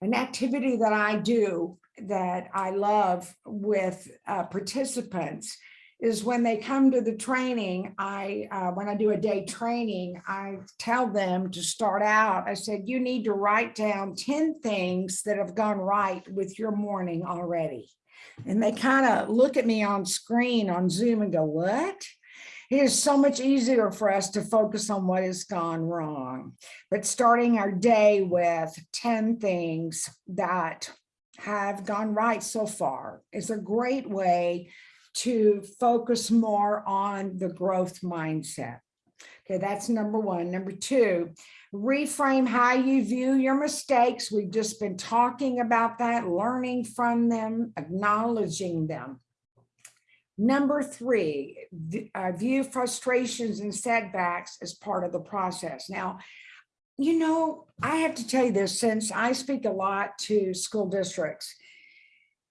An activity that I do that I love with uh, participants is when they come to the training, I, uh, when I do a day training, I tell them to start out, I said, you need to write down 10 things that have gone right with your morning already. And they kind of look at me on screen on Zoom and go, what? It is so much easier for us to focus on what has gone wrong. But starting our day with 10 things that have gone right so far is a great way to focus more on the growth mindset. Okay, that's number one. Number two, reframe how you view your mistakes. We've just been talking about that, learning from them, acknowledging them. Number three, uh, view frustrations and setbacks as part of the process. Now, you know, I have to tell you this, since I speak a lot to school districts,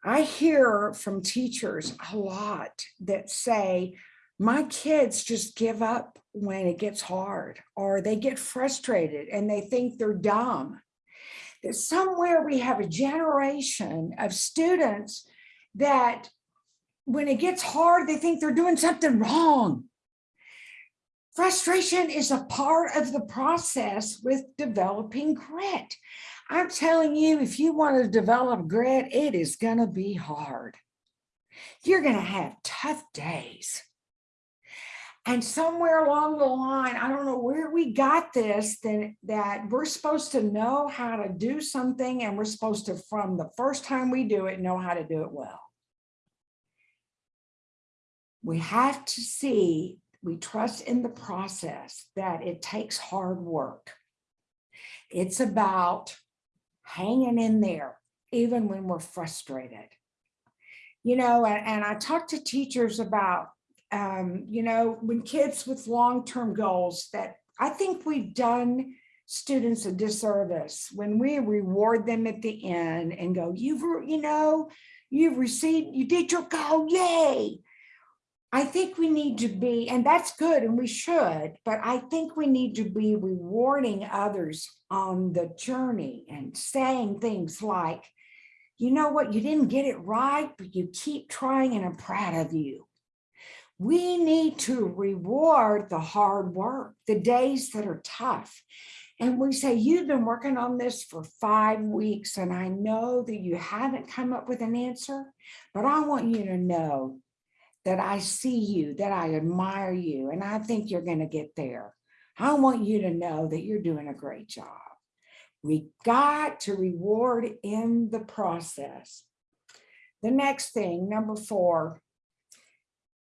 I hear from teachers a lot that say, my kids just give up when it gets hard, or they get frustrated and they think they're dumb. That somewhere we have a generation of students that when it gets hard, they think they're doing something wrong. Frustration is a part of the process with developing grit. I'm telling you, if you want to develop grit, it is going to be hard. You're going to have tough days. And somewhere along the line, I don't know where we got this, then that we're supposed to know how to do something and we're supposed to, from the first time we do it, know how to do it well. We have to see, we trust in the process that it takes hard work. It's about hanging in there, even when we're frustrated. You know, and, and I talk to teachers about, um, you know, when kids with long-term goals that I think we've done students a disservice when we reward them at the end and go, you've, you know, you've received, you did your goal, yay. I think we need to be, and that's good and we should, but I think we need to be rewarding others on the journey and saying things like, you know what, you didn't get it right, but you keep trying and I'm proud of you. We need to reward the hard work, the days that are tough. And we say, you've been working on this for five weeks and I know that you haven't come up with an answer, but I want you to know that I see you, that I admire you, and I think you're going to get there. I want you to know that you're doing a great job. We got to reward in the process. The next thing, number four,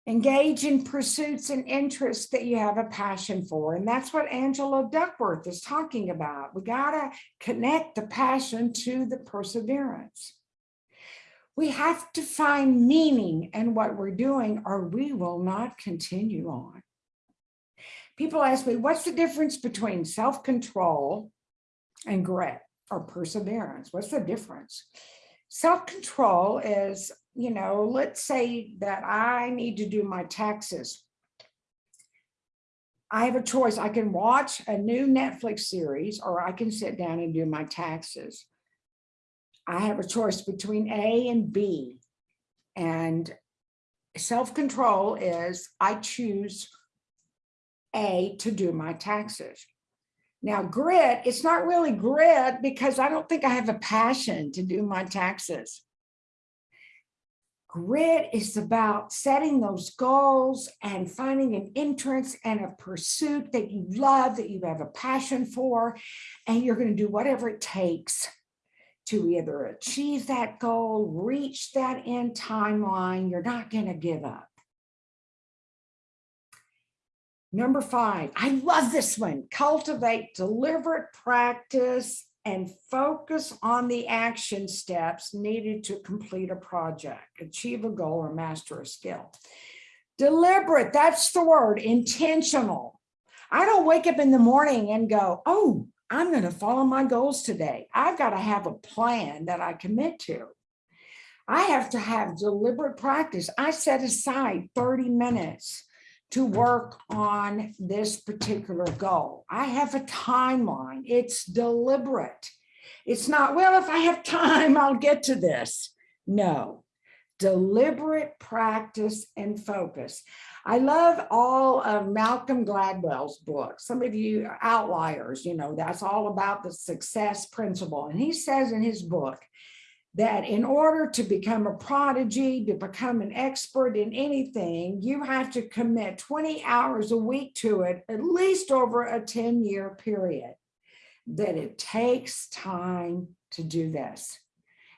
engage in pursuits and interests that you have a passion for. And that's what Angela Duckworth is talking about. We got to connect the passion to the perseverance. We have to find meaning in what we're doing or we will not continue on. People ask me, what's the difference between self-control and grit or perseverance? What's the difference? Self-control is, you know, let's say that I need to do my taxes. I have a choice. I can watch a new Netflix series or I can sit down and do my taxes. I have a choice between A and B. And self-control is I choose A to do my taxes. Now grit, it's not really grit because I don't think I have a passion to do my taxes. Grit is about setting those goals and finding an entrance and a pursuit that you love, that you have a passion for, and you're going to do whatever it takes to either achieve that goal, reach that end timeline, you're not going to give up. Number five, I love this one. Cultivate deliberate practice and focus on the action steps needed to complete a project, achieve a goal or master a skill. Deliberate, that's the word, intentional. I don't wake up in the morning and go, oh, I'm going to follow my goals today. I've got to have a plan that I commit to. I have to have deliberate practice. I set aside 30 minutes to work on this particular goal. I have a timeline. It's deliberate. It's not, well, if I have time, I'll get to this. No, deliberate practice and focus. I love all of Malcolm Gladwell's books. Some of you are outliers, you know, that's all about the success principle. And he says in his book that in order to become a prodigy, to become an expert in anything, you have to commit 20 hours a week to it, at least over a 10 year period. That it takes time to do this.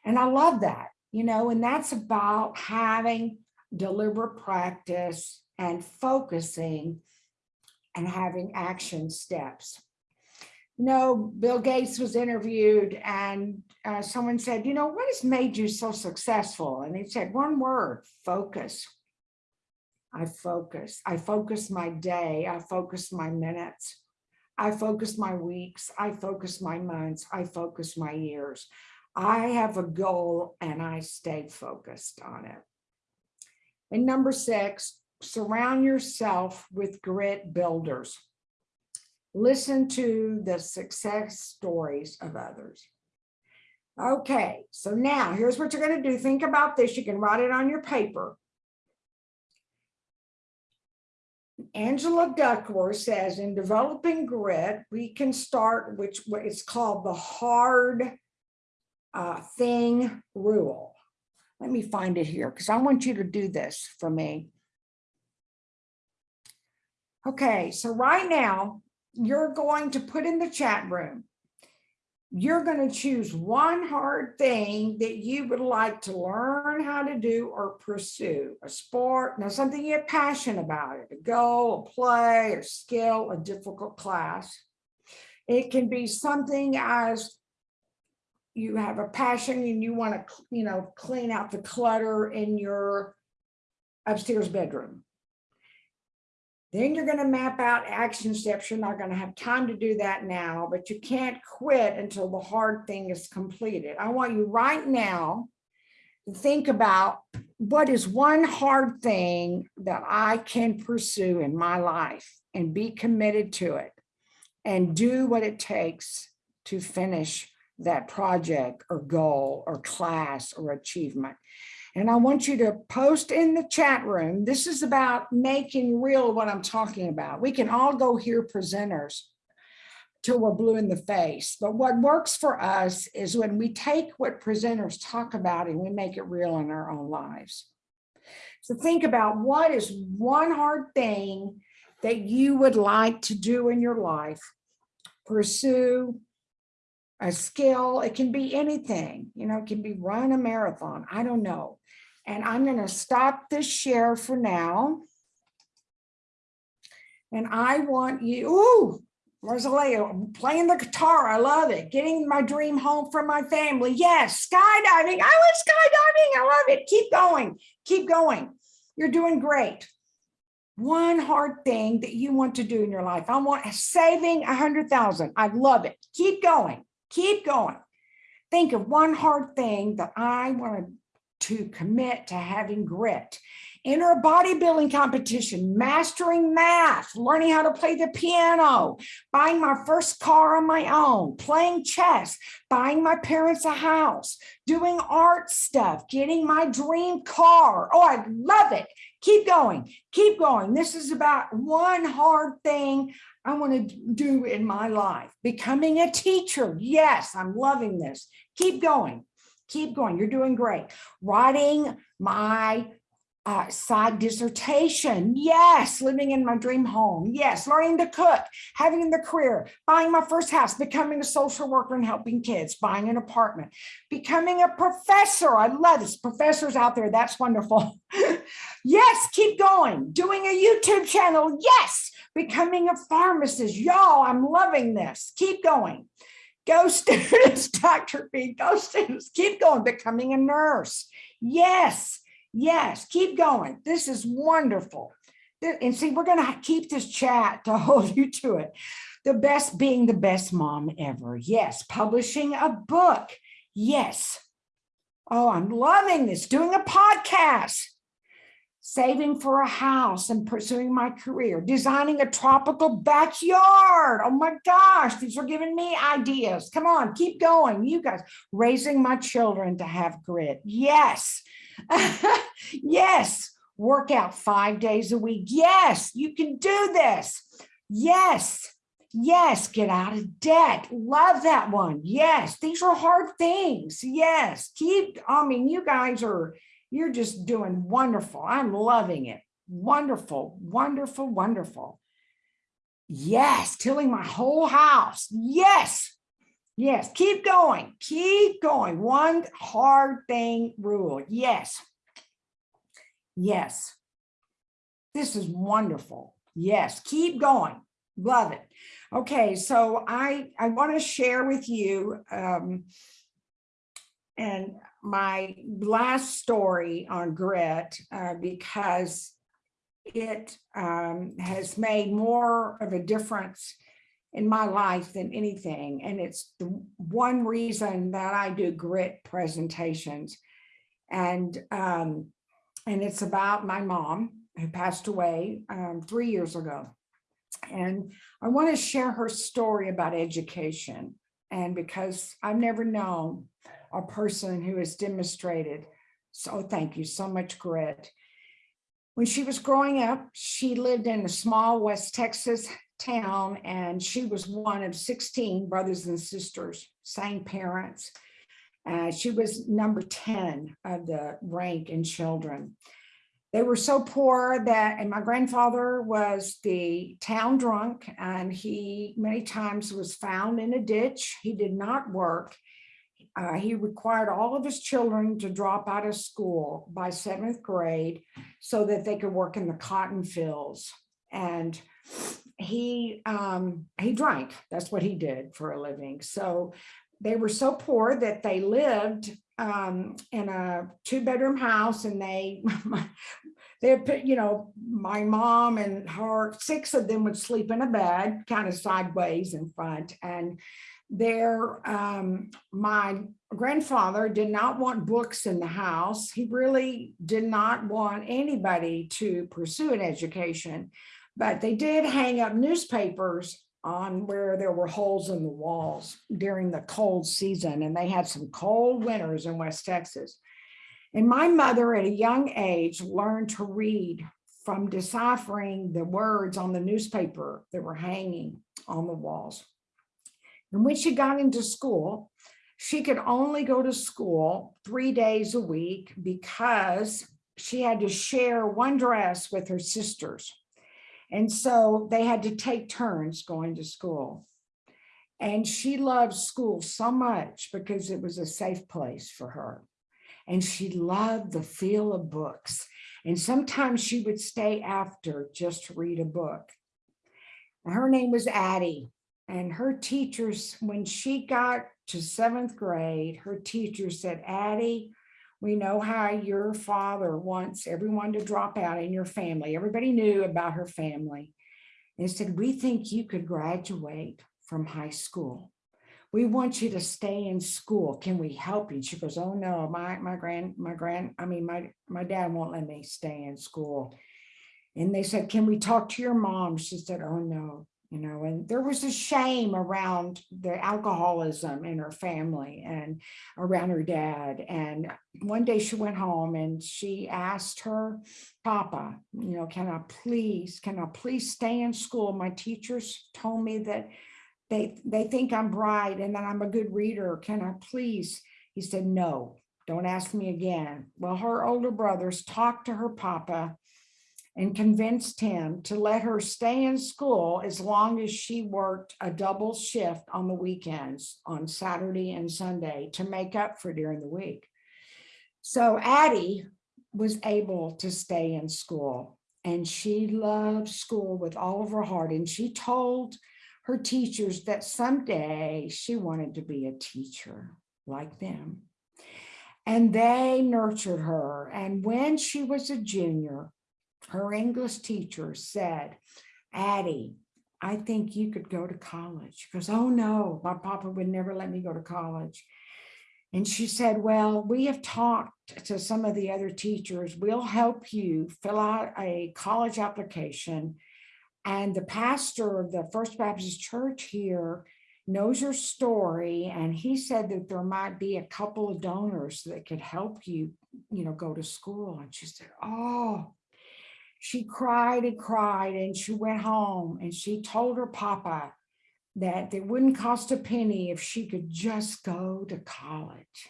And I love that, you know, and that's about having deliberate practice and focusing and having action steps. You know, Bill Gates was interviewed and uh, someone said, you know, what has made you so successful? And he said, one word, focus. I focus. I focus my day. I focus my minutes. I focus my weeks. I focus my months. I focus my years. I have a goal and I stay focused on it. And number six, surround yourself with grit builders. Listen to the success stories of others. Okay, so now here's what you're going to do. Think about this. You can write it on your paper. Angela Duckworth says in developing grit, we can start, which it's called the hard uh, thing rule. Let me find it here because I want you to do this for me. Okay, so right now you're going to put in the chat room. You're going to choose one hard thing that you would like to learn how to do or pursue a sport, now something you have passion about it, a goal, a play, a skill, a difficult class. It can be something as you have a passion and you want to, you know, clean out the clutter in your upstairs bedroom. Then you're going to map out action steps. You're not going to have time to do that now, but you can't quit until the hard thing is completed. I want you right now to think about what is one hard thing that I can pursue in my life and be committed to it and do what it takes to finish that project or goal or class or achievement. And I want you to post in the chat room. This is about making real what I'm talking about. We can all go hear presenters till we're blue in the face. But what works for us is when we take what presenters talk about and we make it real in our own lives. So think about what is one hard thing that you would like to do in your life, pursue, a skill. It can be anything, you know, it can be run a marathon. I don't know. And I'm going to stop this share for now. And I want you, ooh, Rosalia, playing the guitar. I love it. Getting my dream home from my family. Yes, skydiving. I was skydiving. I love it. Keep going. Keep going. You're doing great. One hard thing that you want to do in your life. I want saving a hundred thousand. I love it. Keep going. Keep going. Think of one hard thing that I want to commit to having grit. Enter a bodybuilding competition, mastering math, learning how to play the piano, buying my first car on my own, playing chess, buying my parents a house, doing art stuff, getting my dream car. Oh, I love it. Keep going, keep going. This is about one hard thing I want to do in my life. Becoming a teacher. Yes, I'm loving this. Keep going. Keep going. You're doing great. Writing my uh, side dissertation. Yes, living in my dream home. Yes, learning to cook, having the career, buying my first house, becoming a social worker and helping kids, buying an apartment, becoming a professor. I love this. Professors out there, that's wonderful. (laughs) yes, keep going. Doing a YouTube channel. Yes, becoming a pharmacist. Y'all, I'm loving this. Keep going. Go students, (laughs) Dr. B, go students, keep going, becoming a nurse. Yes, yes, keep going. This is wonderful. And see, we're going to keep this chat to (laughs) hold you to it. The best being the best mom ever. Yes, publishing a book. Yes. Oh, I'm loving this. Doing a podcast saving for a house and pursuing my career, designing a tropical backyard. Oh my gosh, these are giving me ideas. Come on, keep going. You guys, raising my children to have grit. Yes, (laughs) yes, work out five days a week. Yes, you can do this. Yes, Yes, get out of debt. Love that one. Yes, these are hard things. Yes, keep, I mean, you guys are, you're just doing wonderful. I'm loving it. Wonderful, wonderful, wonderful. Yes, tilling my whole house. Yes. Yes, keep going, keep going. One hard thing rule. Yes. Yes. This is wonderful. Yes, keep going. Love it. Okay, so I I want to share with you um, and my last story on grit uh, because it um, has made more of a difference in my life than anything. And it's the one reason that I do grit presentations. And, um, and it's about my mom who passed away um, three years ago. And I want to share her story about education. And because I've never known a person who has demonstrated, so thank you so much, grit. When she was growing up, she lived in a small West Texas town and she was one of 16 brothers and sisters, same parents. Uh, she was number 10 of the rank in children. They were so poor that, and my grandfather was the town drunk and he many times was found in a ditch. He did not work. Uh, he required all of his children to drop out of school by seventh grade so that they could work in the cotton fields. And he um, he drank. That's what he did for a living. So they were so poor that they lived um, in a two bedroom house and they (laughs) they put, you know, my mom and her, six of them would sleep in a bed kind of sideways in front. And there, um, my grandfather did not want books in the house. He really did not want anybody to pursue an education, but they did hang up newspapers on where there were holes in the walls during the cold season. And they had some cold winters in West Texas. And my mother at a young age learned to read from deciphering the words on the newspaper that were hanging on the walls. And when she got into school, she could only go to school three days a week because she had to share one dress with her sisters. And so they had to take turns going to school. And she loved school so much because it was a safe place for her. And she loved the feel of books. And sometimes she would stay after just to read a book. Her name was Addie. And her teachers, when she got to seventh grade, her teacher said, Addie, we know how your father wants everyone to drop out in your family. Everybody knew about her family. And said, we think you could graduate from high school. We want you to stay in school. Can we help you? She goes, oh no, my, my grand, my grand, I mean, my, my dad won't let me stay in school. And they said, can we talk to your mom? She said, oh no, you know, and there was a shame around the alcoholism in her family and around her dad. And one day she went home and she asked her papa, you know, can I please, can I please stay in school? My teachers told me that they, they think I'm bright and that I'm a good reader. Can I please? He said, no, don't ask me again. Well, her older brothers talked to her papa and convinced him to let her stay in school as long as she worked a double shift on the weekends on Saturday and Sunday to make up for during the week. So Addie was able to stay in school and she loved school with all of her heart. And she told her teachers that someday she wanted to be a teacher like them. And they nurtured her. And when she was a junior, her English teacher said, Addie, I think you could go to college. Goes, oh no, my papa would never let me go to college. And she said, well, we have talked to some of the other teachers. We'll help you fill out a college application. And the pastor of the First Baptist Church here knows your story. And he said that there might be a couple of donors that could help you, you know, go to school. And she said, oh, she cried and cried and she went home and she told her papa that it wouldn't cost a penny if she could just go to college.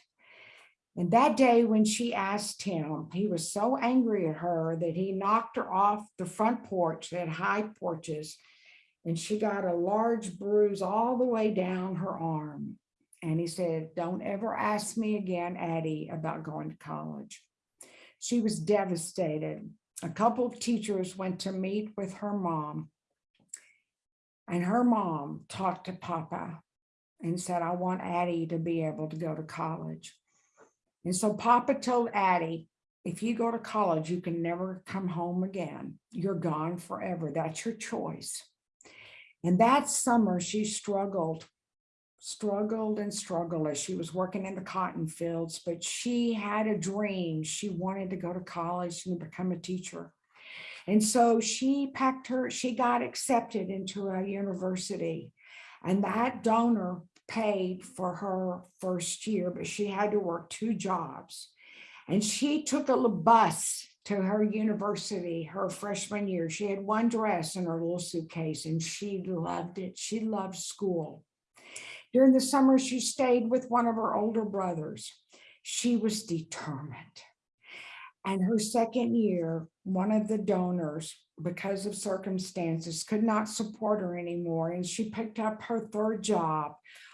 And that day when she asked him, he was so angry at her that he knocked her off the front porch, they had high porches, and she got a large bruise all the way down her arm. And he said, don't ever ask me again, Addie, about going to college. She was devastated. A couple of teachers went to meet with her mom. And her mom talked to Papa and said, I want Addie to be able to go to college. And so Papa told Addie, if you go to college, you can never come home again. You're gone forever. That's your choice. And that summer she struggled, struggled and struggled as she was working in the cotton fields, but she had a dream. She wanted to go to college and become a teacher. And so she packed her, she got accepted into a university and that donor paid for her first year, but she had to work two jobs. And she took a bus to her university her freshman year. She had one dress in her little suitcase and she loved it. She loved school. During the summer, she stayed with one of her older brothers. She was determined. And her second year, one of the donors, because of circumstances, could not support her anymore. And she picked up her third job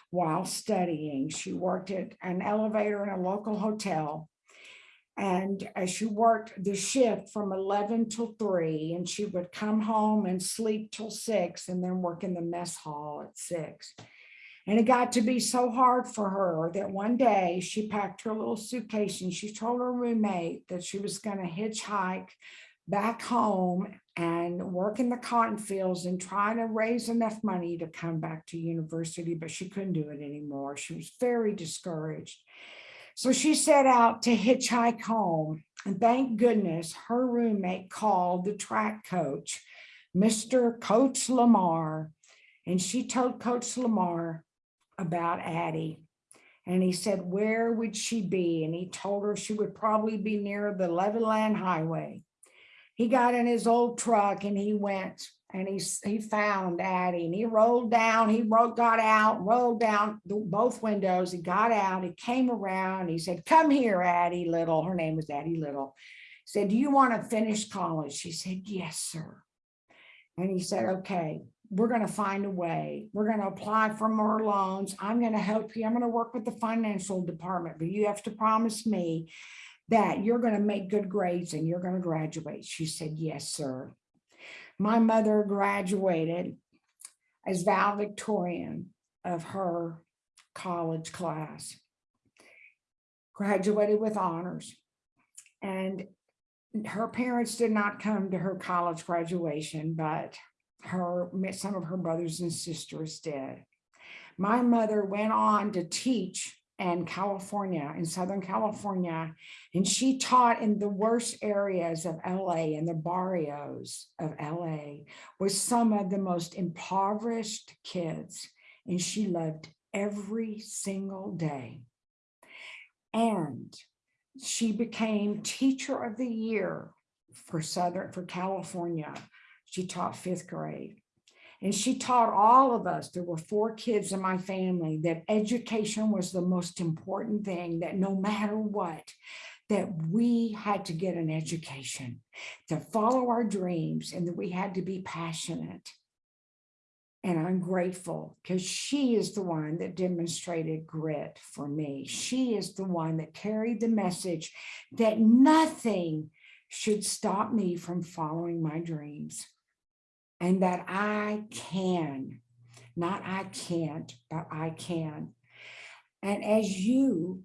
while studying. She worked at an elevator in a local hotel. And as she worked the shift from 11 till 3, and she would come home and sleep till 6 and then work in the mess hall at 6. And it got to be so hard for her that one day she packed her little suitcase and she told her roommate that she was going to hitchhike back home and work in the cotton fields and try to raise enough money to come back to university, but she couldn't do it anymore. She was very discouraged. So she set out to hitchhike home. And thank goodness her roommate called the track coach, Mr. Coach Lamar. And she told Coach Lamar about Addie. And he said, where would she be? And he told her she would probably be near the Levelland Highway. He got in his old truck and he went and he, he found Addie and he rolled down, he got out, rolled down the, both windows. He got out, he came around, he said, come here, Addie Little. Her name was Addie Little. He said, do you want to finish college? She said, yes, sir. And he said, okay, we're going to find a way. We're going to apply for more loans. I'm going to help you. I'm going to work with the financial department, but you have to promise me that you're going to make good grades and you're going to graduate. She said, yes, sir. My mother graduated as valedictorian of her college class, graduated with honors. And her parents did not come to her college graduation, but her some of her brothers and sisters did. My mother went on to teach in California, in Southern California, and she taught in the worst areas of LA and the barrios of LA with some of the most impoverished kids. And she loved every single day. And she became teacher of the year for Southern, for California. She taught fifth grade. And she taught all of us, there were four kids in my family, that education was the most important thing, that no matter what, that we had to get an education, to follow our dreams, and that we had to be passionate. And I'm grateful because she is the one that demonstrated grit for me. She is the one that carried the message that nothing should stop me from following my dreams and that I can, not I can't, but I can. And as you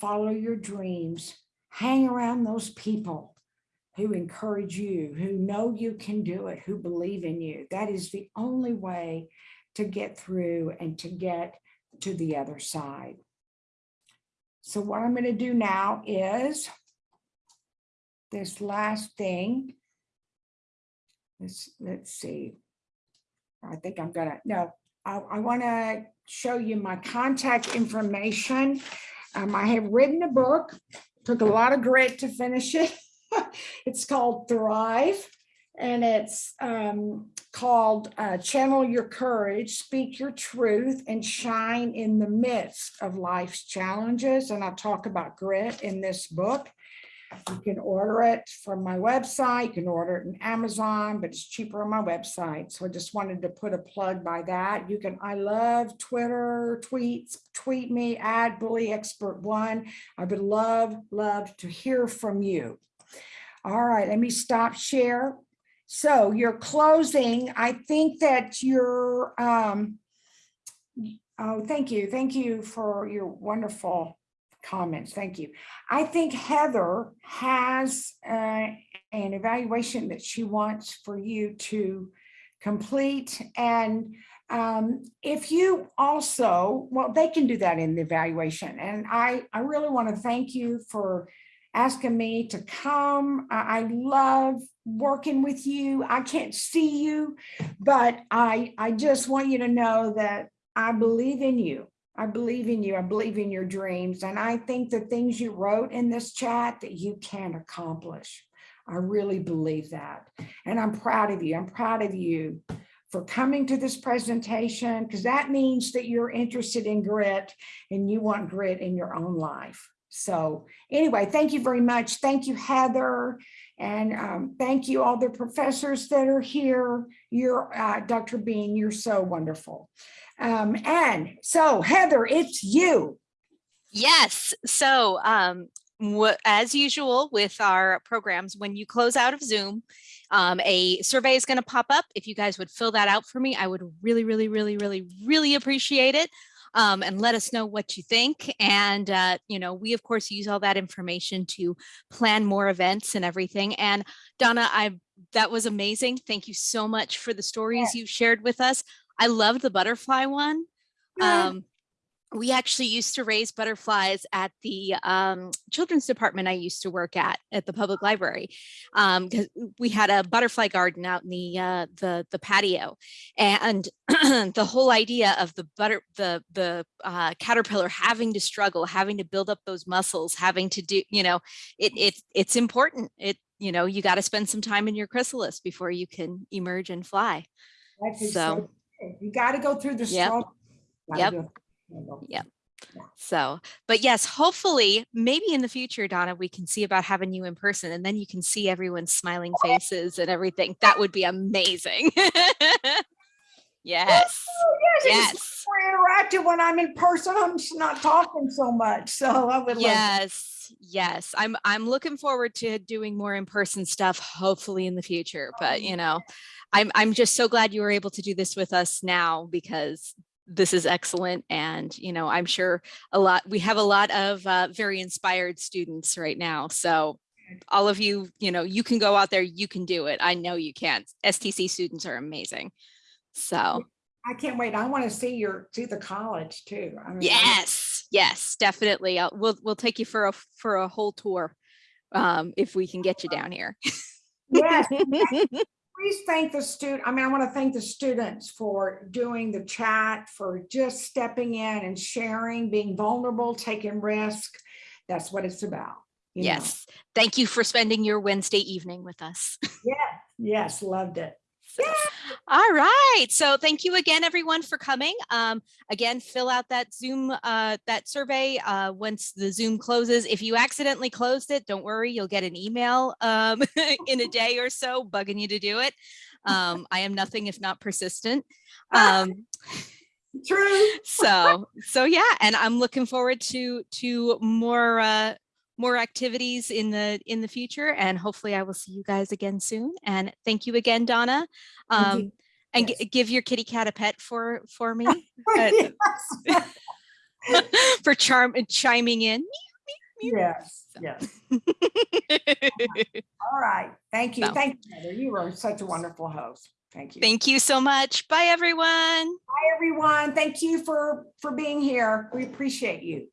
follow your dreams, hang around those people who encourage you, who know you can do it, who believe in you. That is the only way to get through and to get to the other side. So what I'm going to do now is this last thing let's let's see. I think I'm gonna no. I, I want to show you my contact information. Um, I have written a book. Took a lot of grit to finish it. (laughs) it's called Thrive. and it's um, called uh, Channel Your Courage, Speak Your Truth, and Shine in the Midst of Life's Challenges. And I talk about grit in this book. You can order it from my website, you can order it in Amazon, but it's cheaper on my website. So I just wanted to put a plug by that. You can, I love Twitter, tweets, tweet me at Bully Expert One. I would love, love to hear from you. All right, let me stop share. So you're closing, I think that your, um, oh, thank you. Thank you for your wonderful comments. Thank you. I think Heather has uh, an evaluation that she wants for you to complete. And um, if you also, well, they can do that in the evaluation. And I, I really want to thank you for asking me to come. I, I love working with you. I can't see you, but I, I just want you to know that I believe in you. I believe in you. I believe in your dreams. And I think the things you wrote in this chat that you can accomplish. I really believe that. And I'm proud of you. I'm proud of you for coming to this presentation because that means that you're interested in grit and you want grit in your own life. So anyway, thank you very much. Thank you, Heather. And um, thank you all the professors that are here. You're, uh, Dr. Bean, you're so wonderful. Um, and so Heather, it's you. Yes. So um, as usual with our programs, when you close out of Zoom, um, a survey is going to pop up. If you guys would fill that out for me, I would really, really, really, really, really appreciate it. Um, and let us know what you think. And, uh, you know, we of course use all that information to plan more events and everything. And Donna, I that was amazing. Thank you so much for the stories you shared with us. I loved the butterfly one. Yeah. Um, we actually used to raise butterflies at the um, children's department I used to work at at the public library because we had a butterfly garden out in the uh, the the patio, and (clears throat) the whole idea of the butter the the uh, caterpillar having to struggle, having to build up those muscles, having to do you know it it it's important. It you know you got to spend some time in your chrysalis before you can emerge and fly. So-. You got to go through the Yep. struggle. Yep. Yep. Yeah. So, but yes, hopefully, maybe in the future, Donna, we can see about having you in person and then you can see everyone's smiling faces and everything. That would be amazing. (laughs) yes. Oh, Yes, Yes. more interactive when I'm in person. I'm just not talking so much. So I would love. Yes. Yes. I'm I'm looking forward to doing more in-person stuff, hopefully in the future. But oh, you know, I'm I'm just so glad you were able to do this with us now because this is excellent. And, you know, I'm sure a lot, we have a lot of uh, very inspired students right now. So all of you, you know, you can go out there, you can do it. I know you can. STC students are amazing. So I can't wait. I want to see your, see the college too. I mean, yes, yes, definitely. I'll, we'll, we'll take you for a, for a whole tour um, if we can get you down here. Yes, (laughs) please thank the student. I mean, I want to thank the students for doing the chat, for just stepping in and sharing, being vulnerable, taking risk. That's what it's about. you know. Yes. Thank you for spending your Wednesday evening with us. (laughs) Yes, yes, loved it. So, all right. So thank you again, everyone, for coming. Um, again, fill out that Zoom, uh, that survey uh, once the Zoom closes. If you accidentally closed it, don't worry, you'll get an email um, (laughs) in a day or so bugging you to do it. Um, I am nothing if not persistent. Um, True. so, so yeah, and I'm looking forward to to more uh, more activities in the in the future and hopefully I will see you guys again soon and thank you again Donna um and Yes. give your kitty cat a pet for for (laughs) me Yes, (laughs) for charm and chiming in yes. So. yes. (laughs) All right. Thank you. So. Thank you, Heather. You were such a wonderful host. Thank you. thank you so much bye everyone Bye, everyone. Thank you for, for being here. We appreciate you.